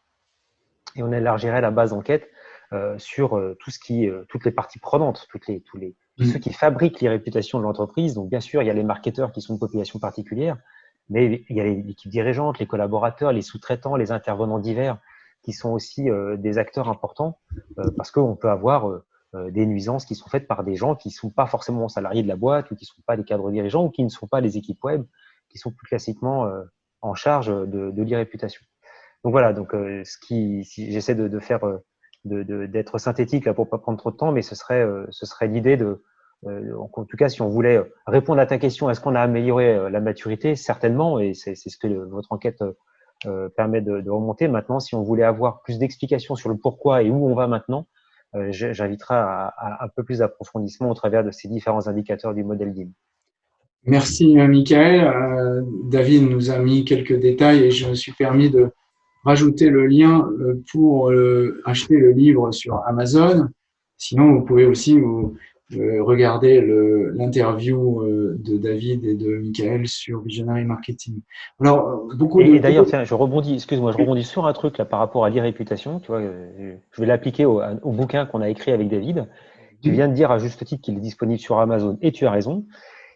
Et on élargirait la base d'enquête euh, sur tout ce qui, toutes les parties prenantes, toutes les, tous les, tous mmh. ceux qui fabriquent les réputations de l'entreprise. Donc bien sûr, il y a les marketeurs qui sont de population particulière, mais il y a l'équipe dirigeante, les collaborateurs, les sous-traitants, les intervenants divers qui sont aussi euh, des acteurs importants euh, parce qu'on peut avoir euh, des nuisances qui sont faites par des gens qui ne sont pas forcément salariés de la boîte ou qui ne sont pas les cadres dirigeants ou qui ne sont pas les équipes web, qui sont plus classiquement euh, en charge de, de l'irréputation. Donc voilà, donc euh, ce qui, si j'essaie de, de, faire, d'être synthétique là pour pas prendre trop de temps, mais ce serait, ce serait l'idée de, en tout cas, si on voulait répondre à ta question, est-ce qu'on a amélioré la maturité? Certainement, et c'est ce que votre enquête permet de, remonter. Maintenant, si on voulait avoir plus d'explications sur le pourquoi et où on va maintenant, euh, j'inviterai à, à, un peu plus d'approfondissement au travers de ces différents indicateurs du modèle DIM. Merci, euh, Michael. Euh, David nous a mis quelques détails et je me suis permis de rajouter le lien pour acheter le livre sur Amazon. Sinon, vous pouvez aussi vous, euh, regardez l'interview euh, de David et de Michael sur Visionary Marketing. Alors, beaucoup et, d'ailleurs, je rebondis, excuse-moi, je rebondis sur un truc là par rapport à l'irréputation. Tu vois, euh, je vais l'appliquer au, au, bouquin qu'on a écrit avec David. Tu viens de dire à juste titre qu'il est disponible sur Amazon et tu as raison.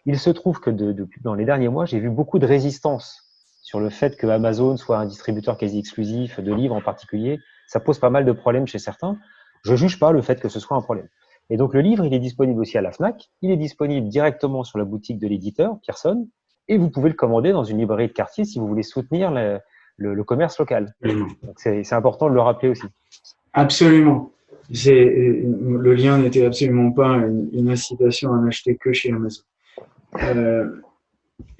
Il se trouve que de, de, dans les derniers mois, j'ai vu beaucoup de résistance sur le fait que Amazon soit un distributeur quasi exclusif de livres en particulier. Ça pose pas mal de problèmes chez certains. Je juge pas le fait que ce soit un problème. Et donc le livre, il est disponible aussi à la FNAC, il est disponible directement sur la boutique de l'éditeur, Pearson, et vous pouvez le commander dans une librairie de quartier si vous voulez soutenir le, le, le commerce local. C'est important de le rappeler aussi. Absolument. Le lien n'était absolument pas une, une, incitation à n'acheter que chez Amazon. Euh,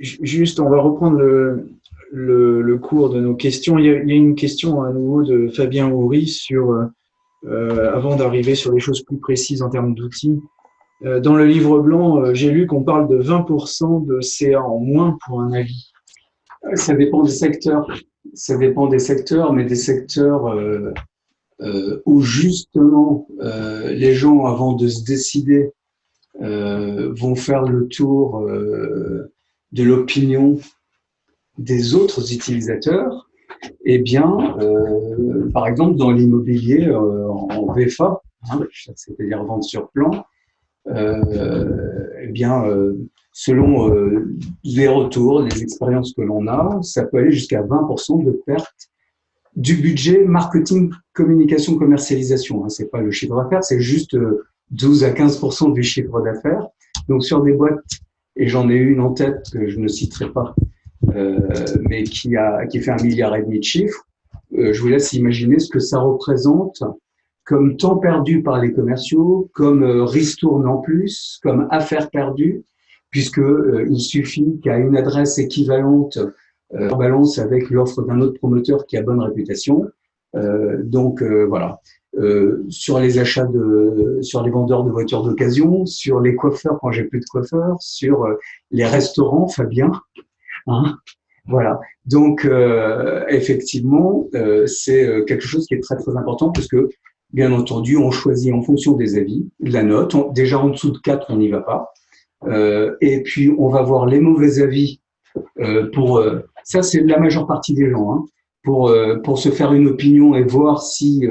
juste, on va reprendre le, le, cours de nos questions. Il y, a, une question à nouveau de Fabien Houry sur euh, euh, avant d'arriver sur les choses plus précises en termes d'outils. Euh, dans le livre blanc, j'ai lu qu'on parle de 20% de CA en moins pour un avis. Ça dépend des secteurs. Ça dépend des secteurs, mais des secteurs où justement les gens, avant de se décider, vont faire le tour de l'opinion des autres utilisateurs eh bien, euh, par exemple, dans l'immobilier euh, en VFA, hein, c'est-à-dire vente sur plan, euh, eh bien, euh, selon les retours, les expériences que l'on a, ça peut aller jusqu'à 20% de perte du budget marketing, communication, commercialisation. Hein, c'est pas le chiffre d'affaires, c'est juste 12 à 15% du chiffre d'affaires. Donc, sur des boîtes, et j'en ai une en tête que je ne citerai pas, mais qui, a, qui fait un milliard et demi de chiffres, euh, je vous laisse imaginer ce que ça représente comme temps perdu par les commerciaux, comme euh, ristourne en plus, comme affaire perdue, puisque euh, il suffit qu'à une adresse équivalente euh, balance avec l'offre d'un autre promoteur qui a bonne réputation. Euh, donc voilà. sur les achats de, sur les vendeurs de voitures d'occasion, sur les coiffeurs quand j'ai plus de coiffeurs, sur les restaurants, Fabien, Hein voilà. Donc, euh, effectivement, euh, c'est euh, quelque chose qui est très, très important parce que, bien entendu, on choisit en fonction des avis, de la note. Déjà, en dessous de 4, on n'y va pas. Euh, et puis, on va voir les mauvais avis euh, pour... Euh, ça, c'est la majeure partie des gens. Hein, pour, pour se faire une opinion et voir si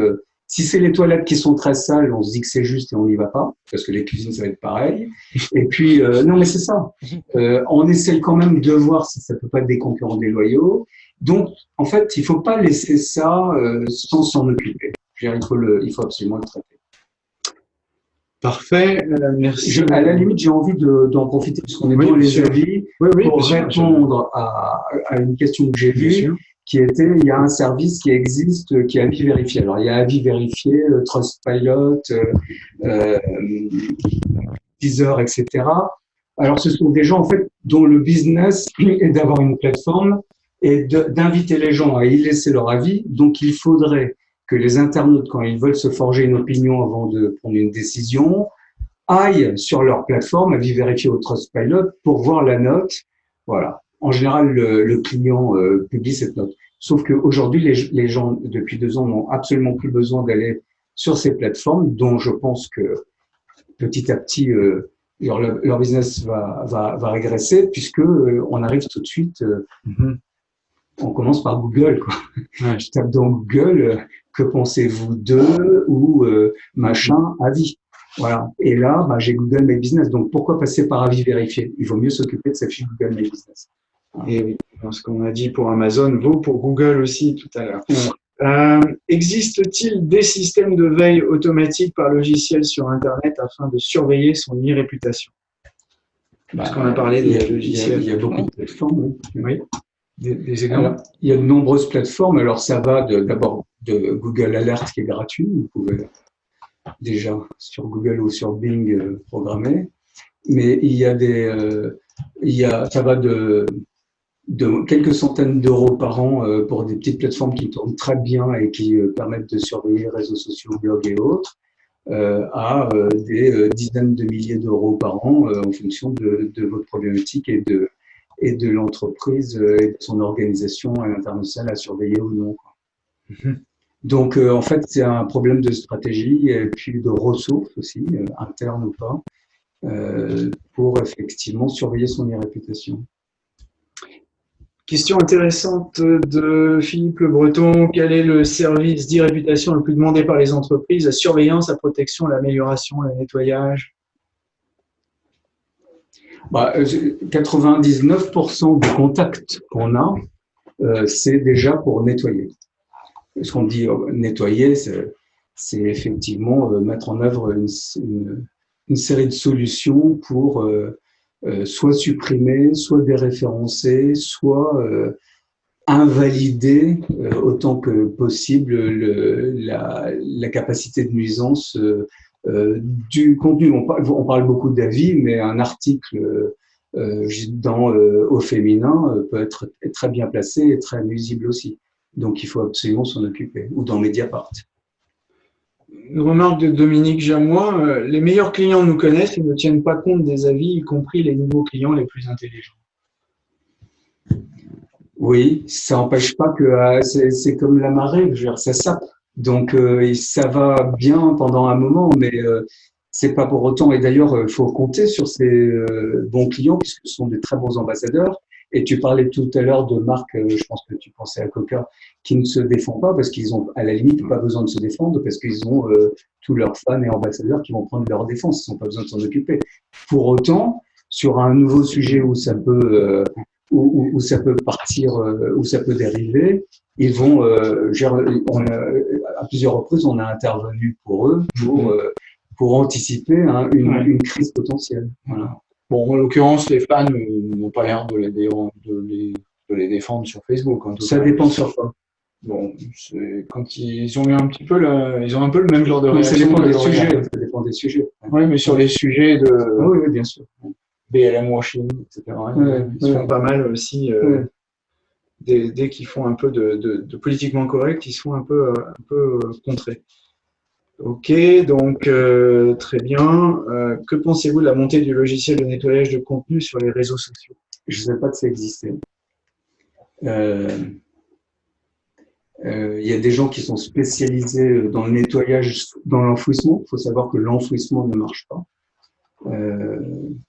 si c'est les toilettes qui sont très sales, on se dit que c'est juste et on n'y va pas, parce que les cuisines, ça va être pareil. Et puis, euh, non, mais c'est ça. Euh, on essaie quand même de voir si ça peut pas être des concurrents déloyaux. Donc, en fait, il faut pas laisser ça euh, sans s'en occuper. Je veux dire, il faut, le, il faut absolument le traiter. Parfait, merci. Je, à la limite, j'ai envie d'en profiter puisqu'on est Oui, dans bien les avis Oui, oui, pour répondre à, à une question que j'ai vue. Qui était il y a un service qui existe euh, qui est avis vérifié. Alors il y a avis vérifié, Trustpilot, euh, euh, Deezer, etc. Alors ce sont des gens en fait dont le business est d'avoir une plateforme et d'inviter les gens à y laisser leur avis. Donc il faudrait que les internautes, quand ils veulent se forger une opinion avant de prendre une décision, aillent sur leur plateforme, avis vérifié au Trustpilot, pour voir la note. Voilà. En général, le, le client euh, publie cette note. Sauf qu'aujourd'hui, les, les gens, depuis deux ans, n'ont absolument plus besoin d'aller sur ces plateformes, dont je pense que petit à petit, euh, leur, leur business va, va, va régresser, puisque euh, on arrive tout de suite, euh, Mhm. on commence par Google. Quoi. Ouais. Je tape dans Google, euh, que pensez-vous d'eux ou euh, machin, avis. Voilà. Et là, bah, j'ai Google My Business. Donc, pourquoi passer par avis vérifié? Il vaut mieux s'occuper de sa fiche Google My Business. Et oui, ce qu'on a dit pour Amazon vaut pour Google aussi tout à l'heure. Euh, Existe-t-il des systèmes de veille automatique par logiciel sur Internet afin de surveiller son e-réputation Parce qu'on a parlé a, des il y a- logiciels. il y a beaucoup de plateformes. oui. Oui. Des, des Alors, il y a de nombreuses plateformes. Alors, ça va de- d'abord de, Google Alert qui est gratuit. Vous pouvez déjà sur Google ou sur Bing euh, programmer. Mais il y a des, euh, il y a, ça va de, de quelques centaines d'euros par an euh, pour des petites plateformes qui tournent très bien et qui euh, permettent de surveiller les réseaux sociaux, blogs et autres, euh, à des dizaines de milliers d'euros par an en fonction de, de votre problématique et de, et de l'entreprise et de son organisation à l'international à surveiller ou non. Mhm. Donc, en fait, c'est un problème de stratégie et puis de ressources aussi, internes ou pas, pour effectivement surveiller son e-réputation. Question intéressante de Philippe Le Breton. Quel est le service d'e-réputation le plus demandé par les entreprises La surveillance, la protection, l'amélioration, le nettoyage? Bah, euh, 99% des contacts qu'on a, euh, c'est déjà pour nettoyer. Ce qu'on dit euh, nettoyer, c'est effectivement mettre en œuvre une série de solutions pour euh, soit supprimer, soit déréférencer, soit euh, invalider euh, autant que possible le, la, la capacité de nuisance euh, euh, du contenu. On parle, on parle beaucoup d'avis, mais un article dans au féminin peut être très bien placé et très nuisible aussi. Donc il faut absolument s'en occuper. Ou dans Mediapart. Une remarque de Dominique Jamois. euh, les meilleurs clients nous connaissent et ne tiennent pas compte des avis, y compris les nouveaux clients les plus intelligents. Oui, ça n'empêche pas que euh, c'est comme la marée, ça sape. Donc euh, ça va bien pendant un moment, mais c'est pas pour autant. Et d'ailleurs, il faut compter sur ces bons clients puisque ce sont des très bons ambassadeurs. Et tu parlais tout à l'heure de marques, euh, je pense que tu pensais à Coca, qui ne se défend pas parce qu'ils ont à la limite pas besoin de se défendre parce qu'ils ont euh, tous leurs fans et ambassadeurs qui vont prendre leur défense. Ils n'ont pas besoin de s'en occuper. Pour autant, sur un nouveau sujet où ça peut euh, où, où, où, ça peut partir, où ça peut dériver, ils vont, euh, gérer, on a, à plusieurs reprises, on a intervenu pour eux pour, euh, pour anticiper hein, une, une crise potentielle. Voilà. Bon, en l'occurrence, les fans n'ont pas l'air de les, de, les, de les défendre sur Facebook. En tout Ça cas. dépend sur quoi. Bon, quand ils ont eu un petit peu, le, ils ont un peu le même genre de Donc, ça réaction. dépend des sujets. Ça dépend des sujets. Oui, mais sur les sujets de Ah oui, oui, bien sûr. BLM washing, etc. Ouais, ils se font ouais. pas mal aussi. euh, Ouais. dès, dès qu'ils font un peu de, de, de politiquement correct, ils se font un peu, euh, un peu euh, contrer. Ok, donc euh, très bien. Euh, que pensez-vous de la montée du logiciel de nettoyage de contenu sur les réseaux sociaux? Je ne savais pas que ça existait. Euh, euh, Il y a des gens qui sont spécialisés dans le nettoyage, dans l'enfouissement. Il faut savoir que l'enfouissement ne marche pas.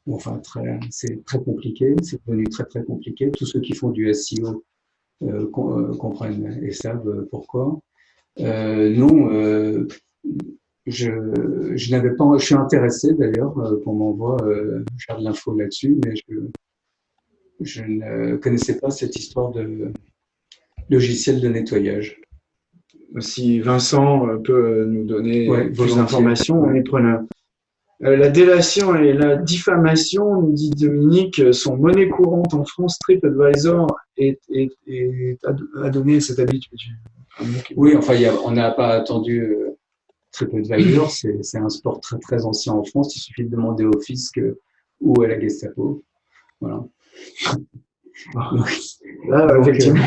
Enfin, c'est très compliqué. C'est devenu très très compliqué. Tous ceux qui font du SEO com- comprennent et savent pourquoi. Non, je, je n'avais pas. Je suis intéressé d'ailleurs euh, qu'on m'envoie euh, faire de l'info là-dessus, mais je, je ne connaissais pas cette histoire de logiciel de nettoyage. si Vincent peut nous donner Ouais, plus d'informations, on est preneur. Euh, La délation et la diffamation, nous dit Dominique, sont monnaie courante en France. TripAdvisor est, est, est, a donné cette habitude. Oui, enfin, il y a- on n'a pas attendu euh, TripAdvisor, c'est c'est un sport très très ancien en France. Il suffit de demander au fisc euh, ou à la Gestapo. Voilà. Là, Donc, effectivement,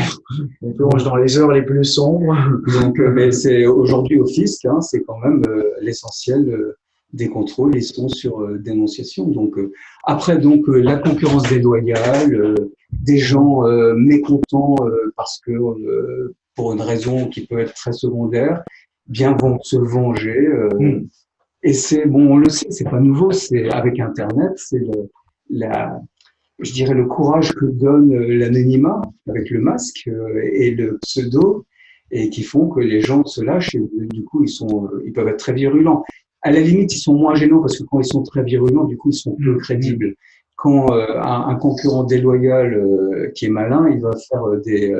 on plonge dans les heures les plus sombres. Donc, euh, mais c'est aujourd'hui au fisc, hein, c'est quand même euh, l'essentiel des contrôles. Ils sont sur dénonciation. Donc après, donc la concurrence déloyale, des gens mécontents parce que pour une raison qui peut être très secondaire, bien vont se venger. euh, Mm. Et c'est bon, on le sait, c'est pas nouveau. C'est avec Internet, c'est le, la, je dirais le courage que donne euh, l'anonymat avec le masque euh, et le pseudo et qui font que les gens se lâchent et du coup ils sont ils peuvent être très virulents. À la limite, ils sont moins gênants parce que quand ils sont très virulents, du coup ils sont peu Mm. crédibles. Quand un, un concurrent déloyal qui est malin, il va faire des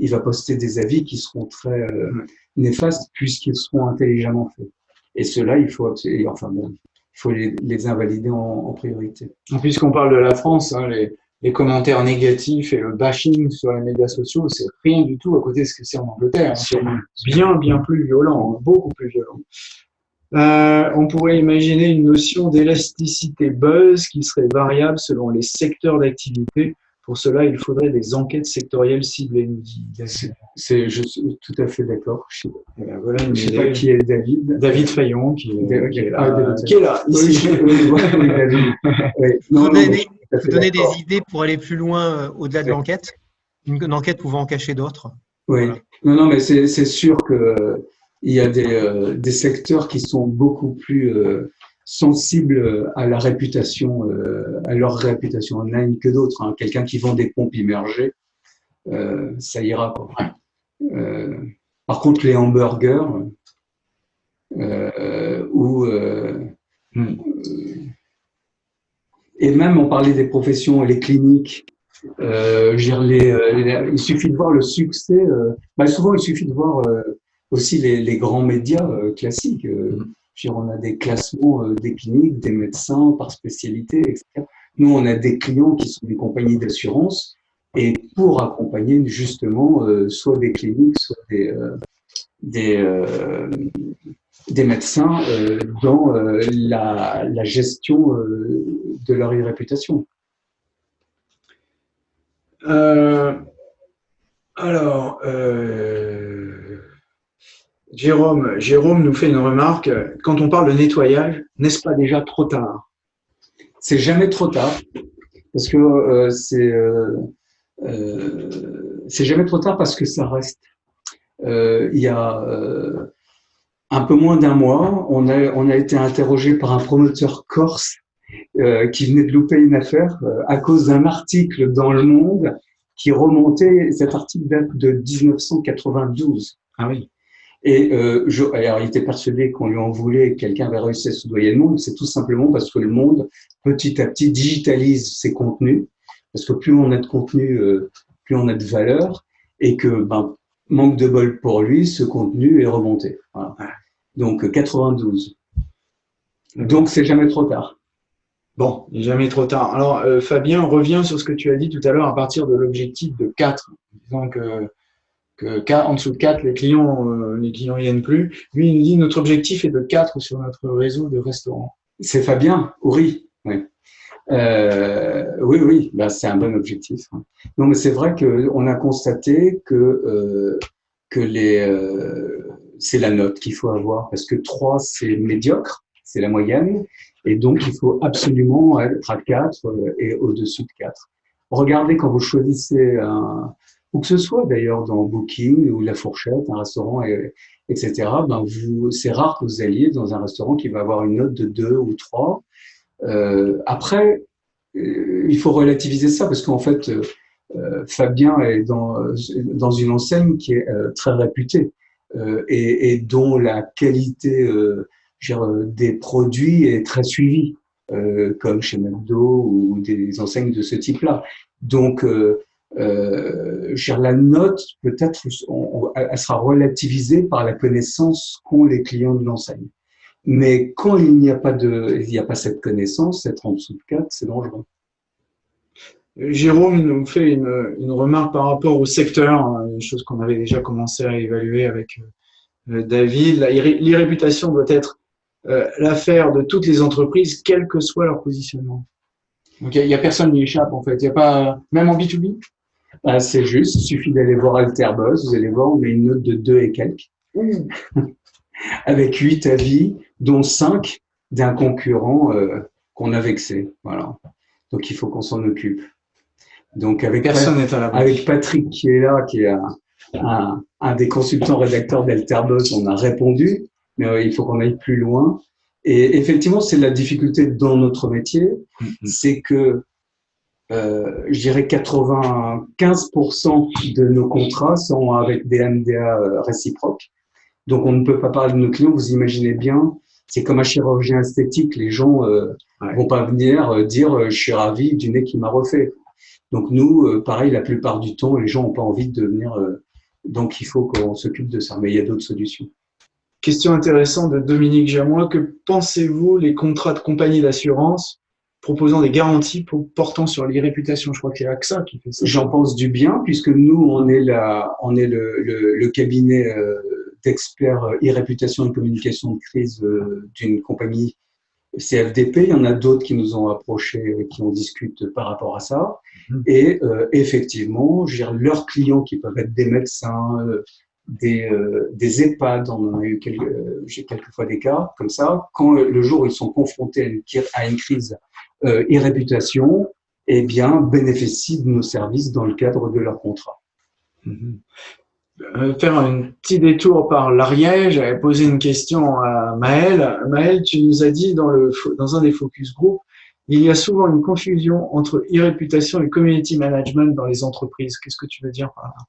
il va poster des avis qui seront très euh, Mm. Néfastes puisqu'ils seront intelligemment faits. Et ceux-là, il faut enfin bon, il faut les, les invalider en, en priorité. Puisqu'on parle de la France, hein, les, les commentaires négatifs et le bashing sur les médias sociaux, c'est rien du tout à côté de ce que c'est en Angleterre. hein. C'est bien, bien plus violent, beaucoup plus violent. Euh, on pourrait imaginer une notion d'élasticité buzz qui serait variable selon les secteurs d'activité. Pour cela, il faudrait des enquêtes sectorielles ciblées, nous dit David. C'est, je suis tout à fait d'accord. Je Eh ben, voilà ne sais pas idée. qui est David. David Fayon, qui, est- David- qui est là, David qui est là, Oui, ici. je- oui, David. Oui. Non, Vous donnez, vous des idées pour aller plus loin euh, au-delà de l'enquête une, enquête pouvant en cacher d'autres Oui. Voilà. Non, non, mais c'est sûr que euh, y a des, euh, des secteurs qui sont beaucoup plus euh, sensibles à la réputation, euh, à leur réputation online que d'autres. hein. Quelqu'un qui vend des pompes immergées, euh, ça ira. Euh, par contre, les hamburgers ou Hmm. et même on parlait des professions, les cliniques. Les, il suffit de voir le succès. bah, souvent, il suffit de voir aussi les, grands médias classiques. euh, on a des classements euh, des cliniques, des médecins par spécialité, etc. Nous, on a des clients qui sont des compagnies d'assurance et pour accompagner justement euh, soit des cliniques, soit des, euh, médecins dans la, gestion de leur réputation. Alors, Jérôme, nous fait une remarque. Quand on parle de nettoyage, n'est-ce pas déjà trop tard? C'est jamais trop tard parce que euh, c'est euh, euh, c'est jamais trop tard parce que ça reste. Il y a un peu moins d'un mois, on a on a été interrogé par un promoteur corse qui venait de louper une affaire à cause d'un article dans Le Monde qui remontait. Cet article date de 1992. Ah oui. Et euh, je, alors, il était persuadé qu'on lui en voulait, que quelqu'un avait réussi à soudoyer le monde. C'est tout simplement parce que le monde, petit à petit, digitalise ses contenus. Parce que plus on a de contenu, euh, plus on a de valeur. Et que, ben, manque de bol pour lui, ce contenu est remonté. Voilà. Donc, euh, 92. Donc, c'est jamais trop tard. Bon, jamais trop tard. Alors, euh, Fabien, reviens sur ce que tu as dit tout à l'heure à partir de l'objectif de 4. Disons que, que en dessous de 4, les clients euh, les clients viennent plus. Lui, il nous dit notre objectif est de 4 sur notre réseau de restaurants. C'est Fabien Houry. Oui. Euh, oui, oui, bah, c'est un bon objectif. hein. Non, mais c'est vrai qu'on a constaté que, euh, que les, euh, c'est la note qu'il faut avoir parce que 3, c'est médiocre, c'est la moyenne, et donc il faut absolument être à 4 euh, et au-dessus de 4. Regardez quand vous choisissez un, ou que ce soit d'ailleurs dans Booking ou La Fourchette, un restaurant, et- etc., ben c'est rare que vous alliez dans un restaurant qui va avoir une note de 2 ou 3. Euh, après, euh, il faut relativiser ça parce qu'en fait, euh, euh, Fabien est dans, euh, dans une enseigne qui est très réputée et, et dont la qualité dire, des produits est très suivie, comme chez McDo ou des enseignes de ce type-là. Donc, euh, euh, la note, peut-être, elle sera relativisée par la connaissance qu'ont les clients de l'enseigne. Mais quand il n'y a pas de, il n'y a pas cette connaissance, être en dessous de 4, c'est dangereux. Jérôme nous fait une, une, remarque par rapport au secteur, hein, une chose qu'on avait déjà commencé à évaluer avec euh, David. L'irréputation doit être euh, l'affaire de toutes les entreprises, quel que soit leur positionnement. Donc il n'y a, personne qui échappe en fait. Il y a pas même en B2B. Ah, c'est juste, il suffit d'aller voir Alterbuzz, vous allez voir, on met une note de 2 et quelques, avec 8 avis, dont 5 d'un concurrent euh, qu'on a vexé. Voilà. Donc il faut qu'on s'en occupe. Donc avec, Personne n'est à la avec Patrick qui est là, qui est un, un, des consultants rédacteurs d'Alterbuzz, on a répondu, mais euh, il faut qu'on aille plus loin. Et effectivement, c'est la difficulté dans notre métier, mm-hmm. c'est que euh, je dirais 95% de nos contrats sont avec des MDA euh, réciproques. Donc, on ne peut pas parler de nos clients. Vous imaginez bien, c'est comme un chirurgien esthétique. Les gens euh, vont pas venir euh, dire je suis ravi du nez qui m'a refait. Donc, nous, pareil, la plupart du temps, les gens n'ont pas envie de venir. donc, il faut qu'on s'occupe de ça. Mais il y a d'autres solutions. Question intéressante de Dominique Jamois. Que pensez-vous les contrats de compagnie d'assurance proposant des garanties pour, portant sur l'irréputation. Je crois qu'il y a AXA qui fait ça. J'en pense du bien, puisque nous, on est, la, on est le, le, cabinet euh, d'experts e-réputation et communication de crise euh, d'une compagnie CFDP. Il y en a d'autres qui nous ont approchés, qui en discutent par rapport à ça. Mhm. Et euh, effectivement, leurs clients qui peuvent être des médecins, des, des EHPAD, on en a eu quelques, j'ai quelquefois des cas comme ça, quand le jour où ils sont confrontés à une, à une crise euh, et réputation, eh bien, bénéficient de nos services dans le cadre de leur contrat. Mhm. Euh, faire un petit détour par l'Ariège, j'avais posé une question à Maël. Maël, tu nous as dit dans, le, dans un des focus group, il y a souvent une confusion entre e-réputation et community management dans les entreprises. Qu'est-ce que tu veux dire par là?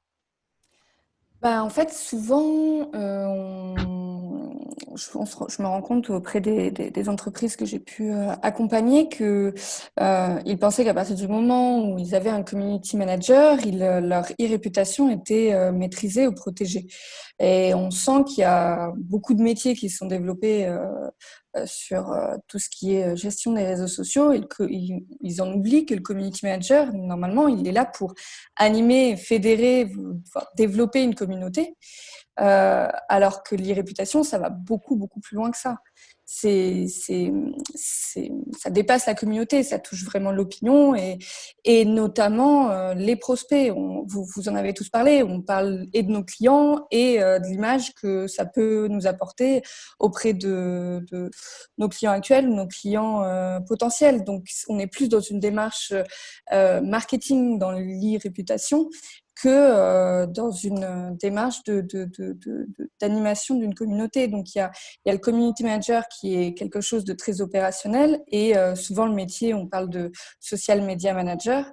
Bah, En fait, souvent, euh, je, me rends compte auprès des, entreprises que j'ai pu euh, accompagner qu'ils euh, pensaient qu'à partir du moment où ils avaient un community manager, leur e-réputation était maîtrisée ou protégée. Et on sent qu'il y a beaucoup de métiers qui sont développés sur tout ce qui est gestion des réseaux sociaux qu'ils en oublient que le community manager, normalement, il est là pour animer, fédérer, développer une communauté. Euh, alors que l'irréputation, ça va beaucoup, beaucoup plus loin que ça. Ça dépasse la communauté, ça touche vraiment l'opinion et, notamment euh, les prospects. vous, en avez tous parlé, on parle et de nos clients et euh, de l'image que ça peut nous apporter auprès de, nos clients actuels nos clients potentiels. Donc, on est plus dans une démarche marketing dans l'irréputation que euh, dans une euh, démarche d'animation de, de, d'une communauté. Donc, il y, a, il y a, le community manager qui est quelque chose de très opérationnel et euh, souvent le métier, on parle de social media manager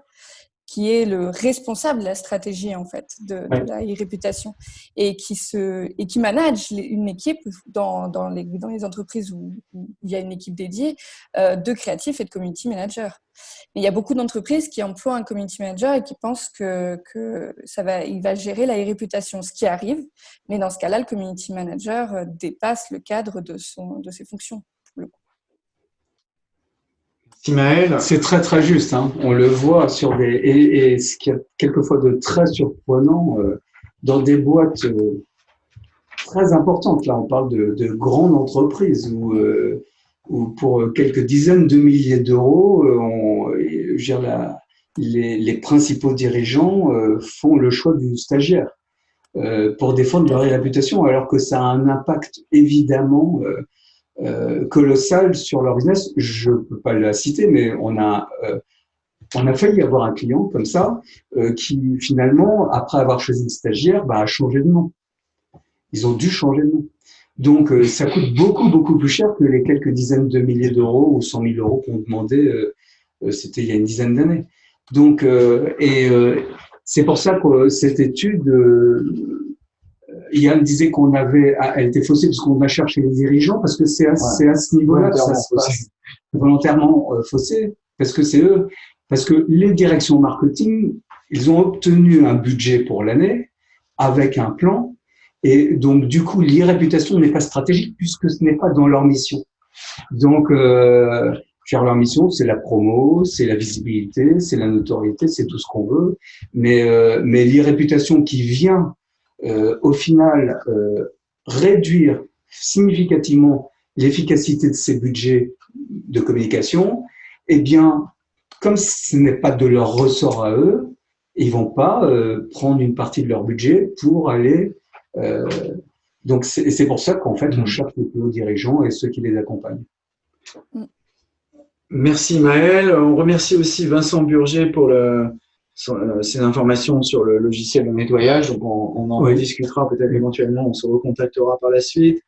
qui est le responsable de la stratégie en fait de, la réputation et qui se et qui manage une équipe dans, dans, les, dans les entreprises où, il y a une équipe dédiée euh, de créatifs et de community managers. Il y a beaucoup d'entreprises qui emploient un community manager et qui pensent que, que ça va il va gérer la réputation, ce qui arrive. Mais dans ce cas-là, le community manager euh, dépasse le cadre de son de ses fonctions. C'est très très juste. Hein. On le voit sur des et, ce qui est quelquefois de très surprenant euh, dans des boîtes euh, très importantes. Là, on parle de, de grandes entreprises où, euh, où, pour quelques dizaines de milliers d'euros, on, la, les, les, principaux dirigeants font le choix du stagiaire pour défendre leur réputation, alors que ça a un impact évidemment euh, colossal sur leur business. Je ne peux pas la citer, mais on a, euh, on a failli avoir un client comme ça euh, qui finalement, après avoir choisi le stagiaire, bah, a changé de nom. Ils ont dû changer de nom. Donc, ça coûte beaucoup, beaucoup plus cher que les quelques dizaines de milliers d'euros ou cent mille euros qu'on demandait, c'était il y a une dizaine d'années. Donc, et c'est pour ça que cette étude Yann disait qu'on avait, ah, elle était faussée parce qu'on a cherché les dirigeants, parce que c'est à, à, ce niveau-là que ça se passe. Volontairement euh, faussé, parce que c'est eux. Parce que les directions marketing, ils ont obtenu un budget pour l'année avec un plan, et donc du coup, l'irréputation n'est pas stratégique puisque ce n'est pas dans leur mission. Donc, euh, leur mission, c'est la promo, c'est la visibilité, c'est la notoriété, c'est tout ce qu'on veut, mais, euh, mais l'irréputation qui vient au final euh, réduire significativement l'efficacité de ces budgets de communication, eh bien, comme ce n'est pas de leur ressort à eux, ils vont pas euh, prendre une partie de leur budget pour aller. Euh, donc, c'est pour ça qu'en fait, on mmh. cherche les plus hauts dirigeants et ceux qui les accompagnent. Mmh. Merci Maël. On remercie aussi Vincent Burger pour le, euh, ces informations sur le logiciel de nettoyage. Donc, on, en rediscutera peut-être éventuellement, on se recontactera par la suite.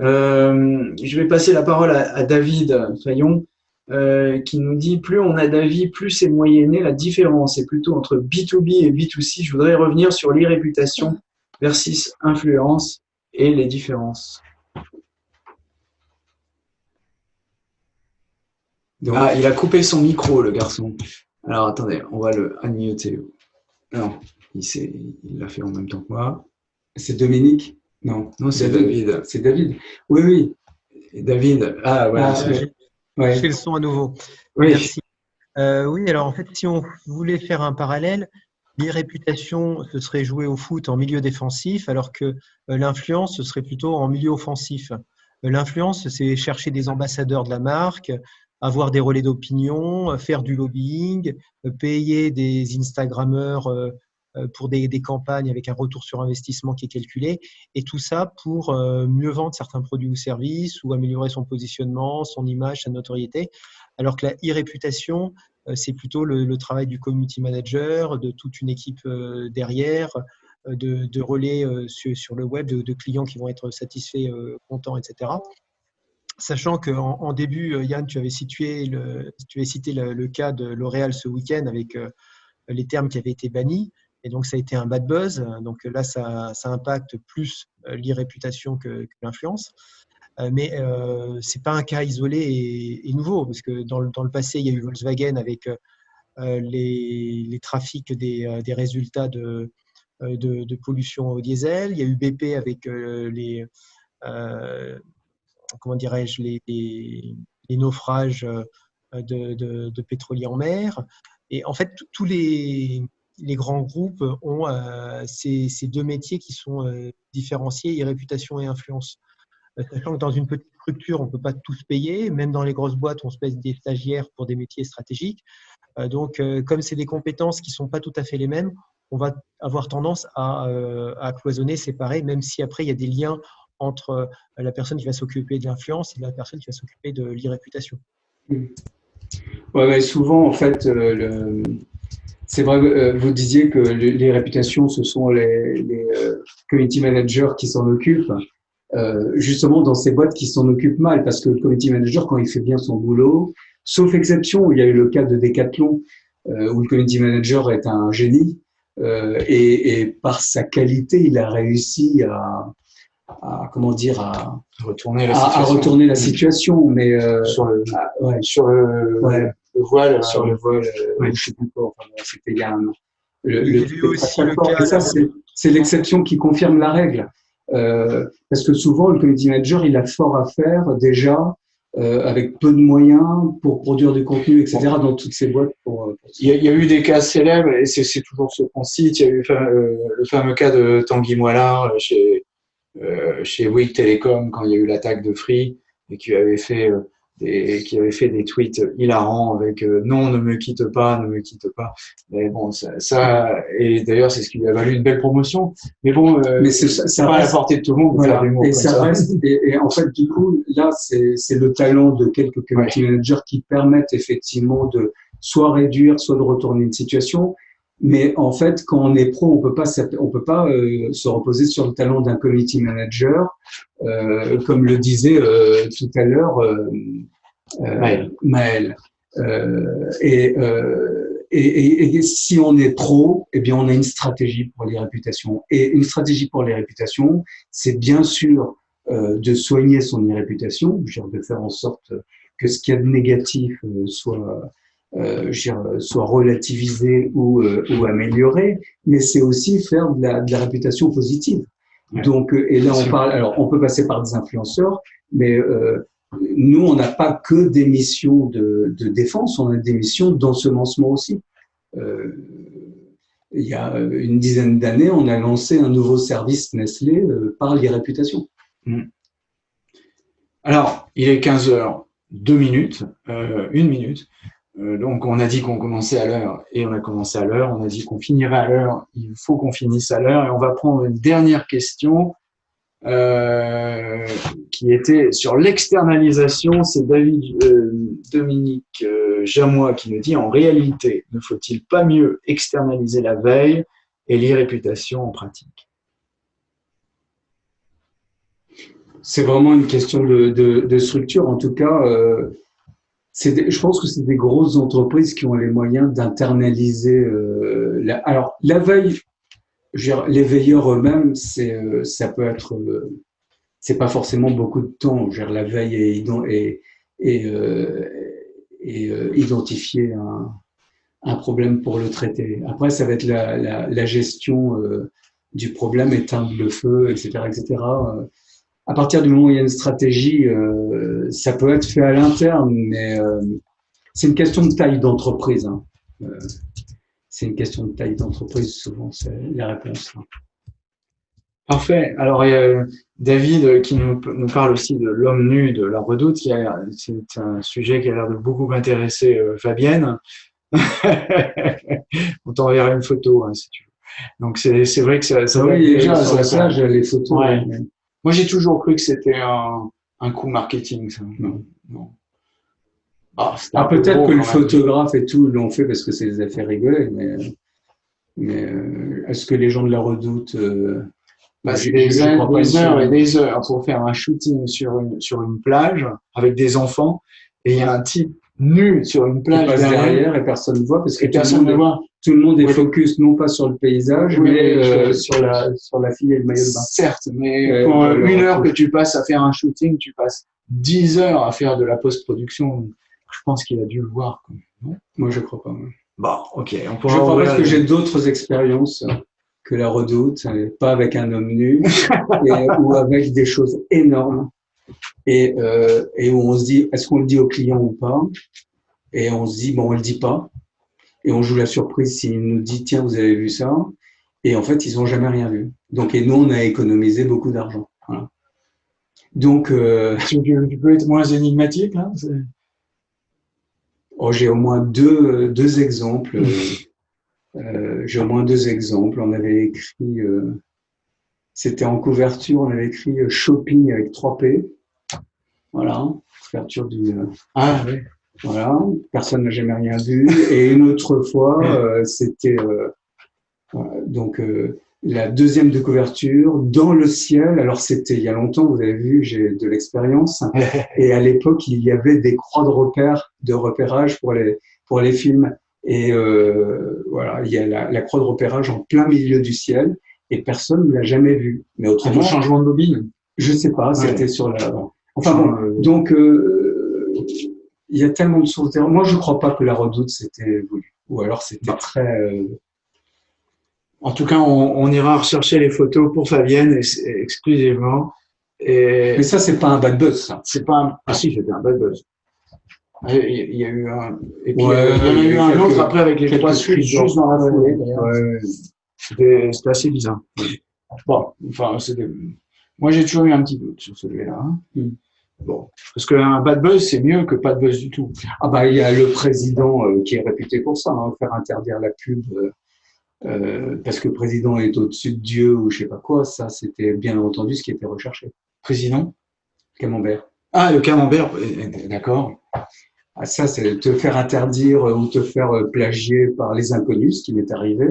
Euh, je vais passer la parole à, David Fayon, euh, qui nous dit plus on a d'avis, plus c'est moyenné. La différence est plutôt entre B2B et B2C. Je voudrais revenir sur l'irréputation versus influence et les différences. ah, il a coupé son micro, le garçon. Alors, attendez, on va le unmuter. Non, il l'a fait en même temps que moi. C'est Dominique? Non, non c'est David. C'est David? Oui, oui. David. Ah, voilà. Ah, je fais le son à nouveau. Oui. Merci. Euh, oui, alors en fait, si on voulait faire un parallèle, l'irréputation, ce serait jouer au foot en milieu défensif, alors que euh, l'influence, ce serait plutôt en milieu offensif. Euh, l'influence, c'est chercher des ambassadeurs de la marque, avoir des relais d'opinion, euh, faire du lobbying, euh, payer des Instagrammeurs euh, pour des, campagnes avec un retour sur investissement qui est calculé, et tout ça pour mieux vendre certains produits ou services ou améliorer son positionnement, son image, sa notoriété. Alors que la e-réputation, c'est plutôt le, travail du community manager, de toute une équipe derrière, de, relais sur, le web, de, de, clients qui vont être satisfaits, contents, etc sachant qu'en en début, euh, Yann, tu avais, cité le, cas de L'Oréal ce week-end avec euh, les termes qui avaient été bannis. Et donc, ça a été un bad buzz. Donc là, ça, impacte plus euh, l'irréputation que, que l'influence. Mais ce n'est pas un cas isolé et, nouveau, parce que dans le, passé, il y a eu Volkswagen avec les, trafics des, résultats de, pollution au diesel. Il y a eu BP avec les, comment dirais-je, les, naufrages euh, de, pétroliers en mer. Et en fait, tous les, grands groupes ont euh, ces, deux métiers qui sont euh, différenciés, réputation et influence. Sachant que dans une petite structure, on ne peut pas tous payer. Même dans les grosses boîtes, on se paye des stagiaires pour des métiers stratégiques. Donc, comme c'est des compétences qui ne sont pas tout à fait les mêmes, on va avoir tendance à, à cloisonner, séparer, même si après, il y a des liens entre euh, la personne qui va s'occuper de l'influence et la personne qui va s'occuper de l'irréputation. Hmm. Ouais, souvent, en fait, euh, c'est vrai, euh, vous disiez que les réputations, ce sont les, community managers qui s'en occupent. justement, dans ces boîtes qui s'en occupent mal, parce que le community manager, quand il fait bien son boulot, sauf exception, il y a eu le cas de Decathlon, où le community manager est un génie, et, par sa qualité, il a réussi à, à comment dire à retourner la situation, à, retourner la situation mais euh, sur le ouais, sur le, ouais. le, voile sur le voile euh, ouais. je sais plus quoi enfin, c'était il y a un an le, le, aussi le cas ça c'est l'exception qui confirme la règle euh, parce que souvent le community manager il a fort à faire déjà euh, avec peu de moyens pour produire du contenu, etc. dans toutes ces boîtes. Pour, pour... Il, y a, il, y a, eu des cas célèbres, et c'est toujours ce qu'on cite. Il y a eu euh, le fameux cas de Tanguy Moillard chez, chez Bouygues Telecom quand il y a eu l'attaque de Free et qui avait fait euh, des, qui avait fait des tweets hilarants avec euh, non ne me quitte pas ne me quitte pas mais bon ça, ça et d'ailleurs c'est ce qui lui a valu une belle promotion. Mais bon mais c'est pas à la portée de tout le monde voilà. et ça, reste et, en fait du coup là c'est le talent de quelques community managers qui permettent effectivement de soit réduire soit de retourner une situation mais en fait, quand on est pro, on peut pas, on peut pas euh, se reposer sur le talent d'un community manager, euh, comme le disait euh, tout à l'heure euh, euh, Maël. Et, et, et, si on est pro, eh bien, on a une stratégie pour les réputations. Et une stratégie pour les réputations, c'est bien sûr de soigner son réputation, de faire en sorte que ce qu'il y a de négatif soit euh, soit relativisée ou, euh, ou améliorée, mais c'est aussi faire de la, de la réputation positive. Donc, euh, et là, on parle, alors, on peut passer par des influenceurs, mais euh, nous, on n'a pas que des missions de, de, défense, on a des missions d'ensemencement aussi. Euh, il y a une dizaine d'années, on a lancé un nouveau service Nestlé euh, par les réputations. Mm. Alors, il est 15 heures, 2 minutes, euh, une minute. Euh, donc, on a dit qu'on commençait à l'heure et on a commencé à l'heure. On a dit qu'on finirait à l'heure. Il faut qu'on finisse à l'heure. Et on va prendre une dernière question euh, qui était sur l'externalisation. C'est David euh, Dominique Jamois qui nous dit en réalité, ne faut-il pas mieux externaliser la veille et l'irréputation en pratique? C'est vraiment une question de, structure. En tout cas, je pense que c'est des grosses entreprises qui ont les moyens d'internaliser. Euh, alors, la veille, les veilleurs eux-mêmes, c'est, euh, ça peut être, euh, c'est pas forcément beaucoup de temps. La veille et, et, euh, identifier un, problème pour le traiter. Après, ça va être la, la, la gestion du problème, éteindre le feu, etc., etc à partir du moment où il y a une stratégie, euh, ça peut être fait à l'interne, mais euh, c'est une question de taille d'entreprise. Hein. Euh, c'est une question de taille d'entreprise, souvent, c'est la réponse. Hein. Parfait. Alors, il y a David qui nous, nous parle aussi de l'homme nu de la redoute. C'est un sujet qui a l'air de beaucoup intéresser euh, Fabienne. On t'enverra une photo, hein, si tu veux. Donc, c'est vrai que ça, ça oui, déjà, ça, ça, les photos. Ouais. Moi, j'ai toujours cru que c'était un, un, coup marketing. Ça. Non, non. Ah, ah peut-être que le photographe et tout l'ont fait parce que c'est des affaires rigoler, mais, mais euh, est-ce que les gens de la redoute euh, bah, c'est des, heures, des heures et des heures pour faire un shooting sur une, sur une plage avec des enfants et il y a un type nu sur une plage derrière, derrière, et personne ne voit parce que personne ne voit tout le monde est focus non pas sur le paysage, mais euh, sur, la, sur la fille et le maillot de bain. Certes, mais pour une heure que tu passes à faire un shooting, tu passes dix heures à faire de la post-production. Je pense qu'il a dû le voir. Non? Moi, je crois pas. Bon, ok. On pourra je crois parce que j'ai d'autres expériences que la redoute, pas avec un homme nu, et, ou avec des choses énormes, et, euh, et où on se dit, est-ce qu'on le dit au client ou pas? Et on se dit, bon, on le dit pas et on joue la surprise s'il nous dit tiens vous avez vu ça. Et en fait ils n'ont jamais rien vu. Donc et nous on a économisé beaucoup d'argent. Voilà. donc euh, tu, peux être moins énigmatique hein oh, j'ai au moins deux deux exemples. Euh, j'ai au moins deux exemples. On avait écrit euh, c'était en couverture on avait écrit euh, shopping avec 3 P. Voilà. Couverture du ah oui voilà, personne n'a jamais rien vu. Et une autre fois, euh, c'était euh, donc euh, la deuxième de couverture dans le ciel. Alors c'était il y a longtemps, vous avez vu, j'ai de l'expérience. Et à l'époque, il y avait des croix de repère, de repérage pour les pour les films. Et euh, voilà, il y a la, la, croix de repérage en plein milieu du ciel et personne ne l'a jamais vu. Mais autrement, changement de bobine. Je sais pas, c'était sur la. Enfin bon, donc. Euh, il y a tellement de sources Moi, je ne crois pas que la redoute c'était voulu. Ou alors c'était très. Euh, en tout cas, on, on, ira rechercher les photos pour Fabienne exclusivement. Et... Mais ça, c'est pas un bad buzz, ça. C'est pas un... Ah si, c'était un bad buzz. Il y a eu un. Et puis, ouais, il y en a eu un quelques... autre après avec les trois suites juste dans la foulée. Ouais. C'était assez bizarre. Bon, enfin, c'était. Moi, j'ai toujours eu un petit doute sur celui-là. Hein. Mm. Bon, parce qu'un bad buzz, c'est mieux que pas de buzz du tout. Ah bah il y a le président euh, qui est réputé pour ça, hein, faire interdire la pub euh, euh, parce que le président est au-dessus de Dieu ou je sais pas quoi. Ça, c'était bien entendu ce qui était recherché. Président Camembert. Ah, le camembert, d'accord. Ah, ça, c'est te faire interdire ou te faire plagier par les inconnus, ce qui m'est arrivé.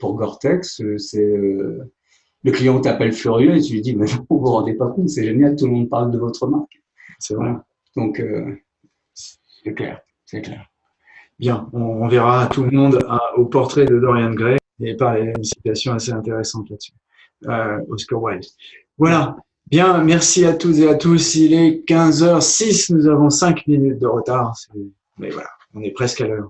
Pour Gore-Tex, c'est le client t'appelle furieux et tu lui dis, mais vous vous rendez pas compte, c'est génial, tout le monde parle de votre marque. C'est vrai. Donc, euh, c'est clair, c'est clair. Bien, on, verra tout le monde au portrait de Dorian Gray et par une citation assez intéressante là-dessus. Euh, Oscar Wilde. Voilà. Bien, merci à toutes et à tous. Il est 15h06, nous avons 5 minutes de retard. Mais voilà. On est presque à l'heure.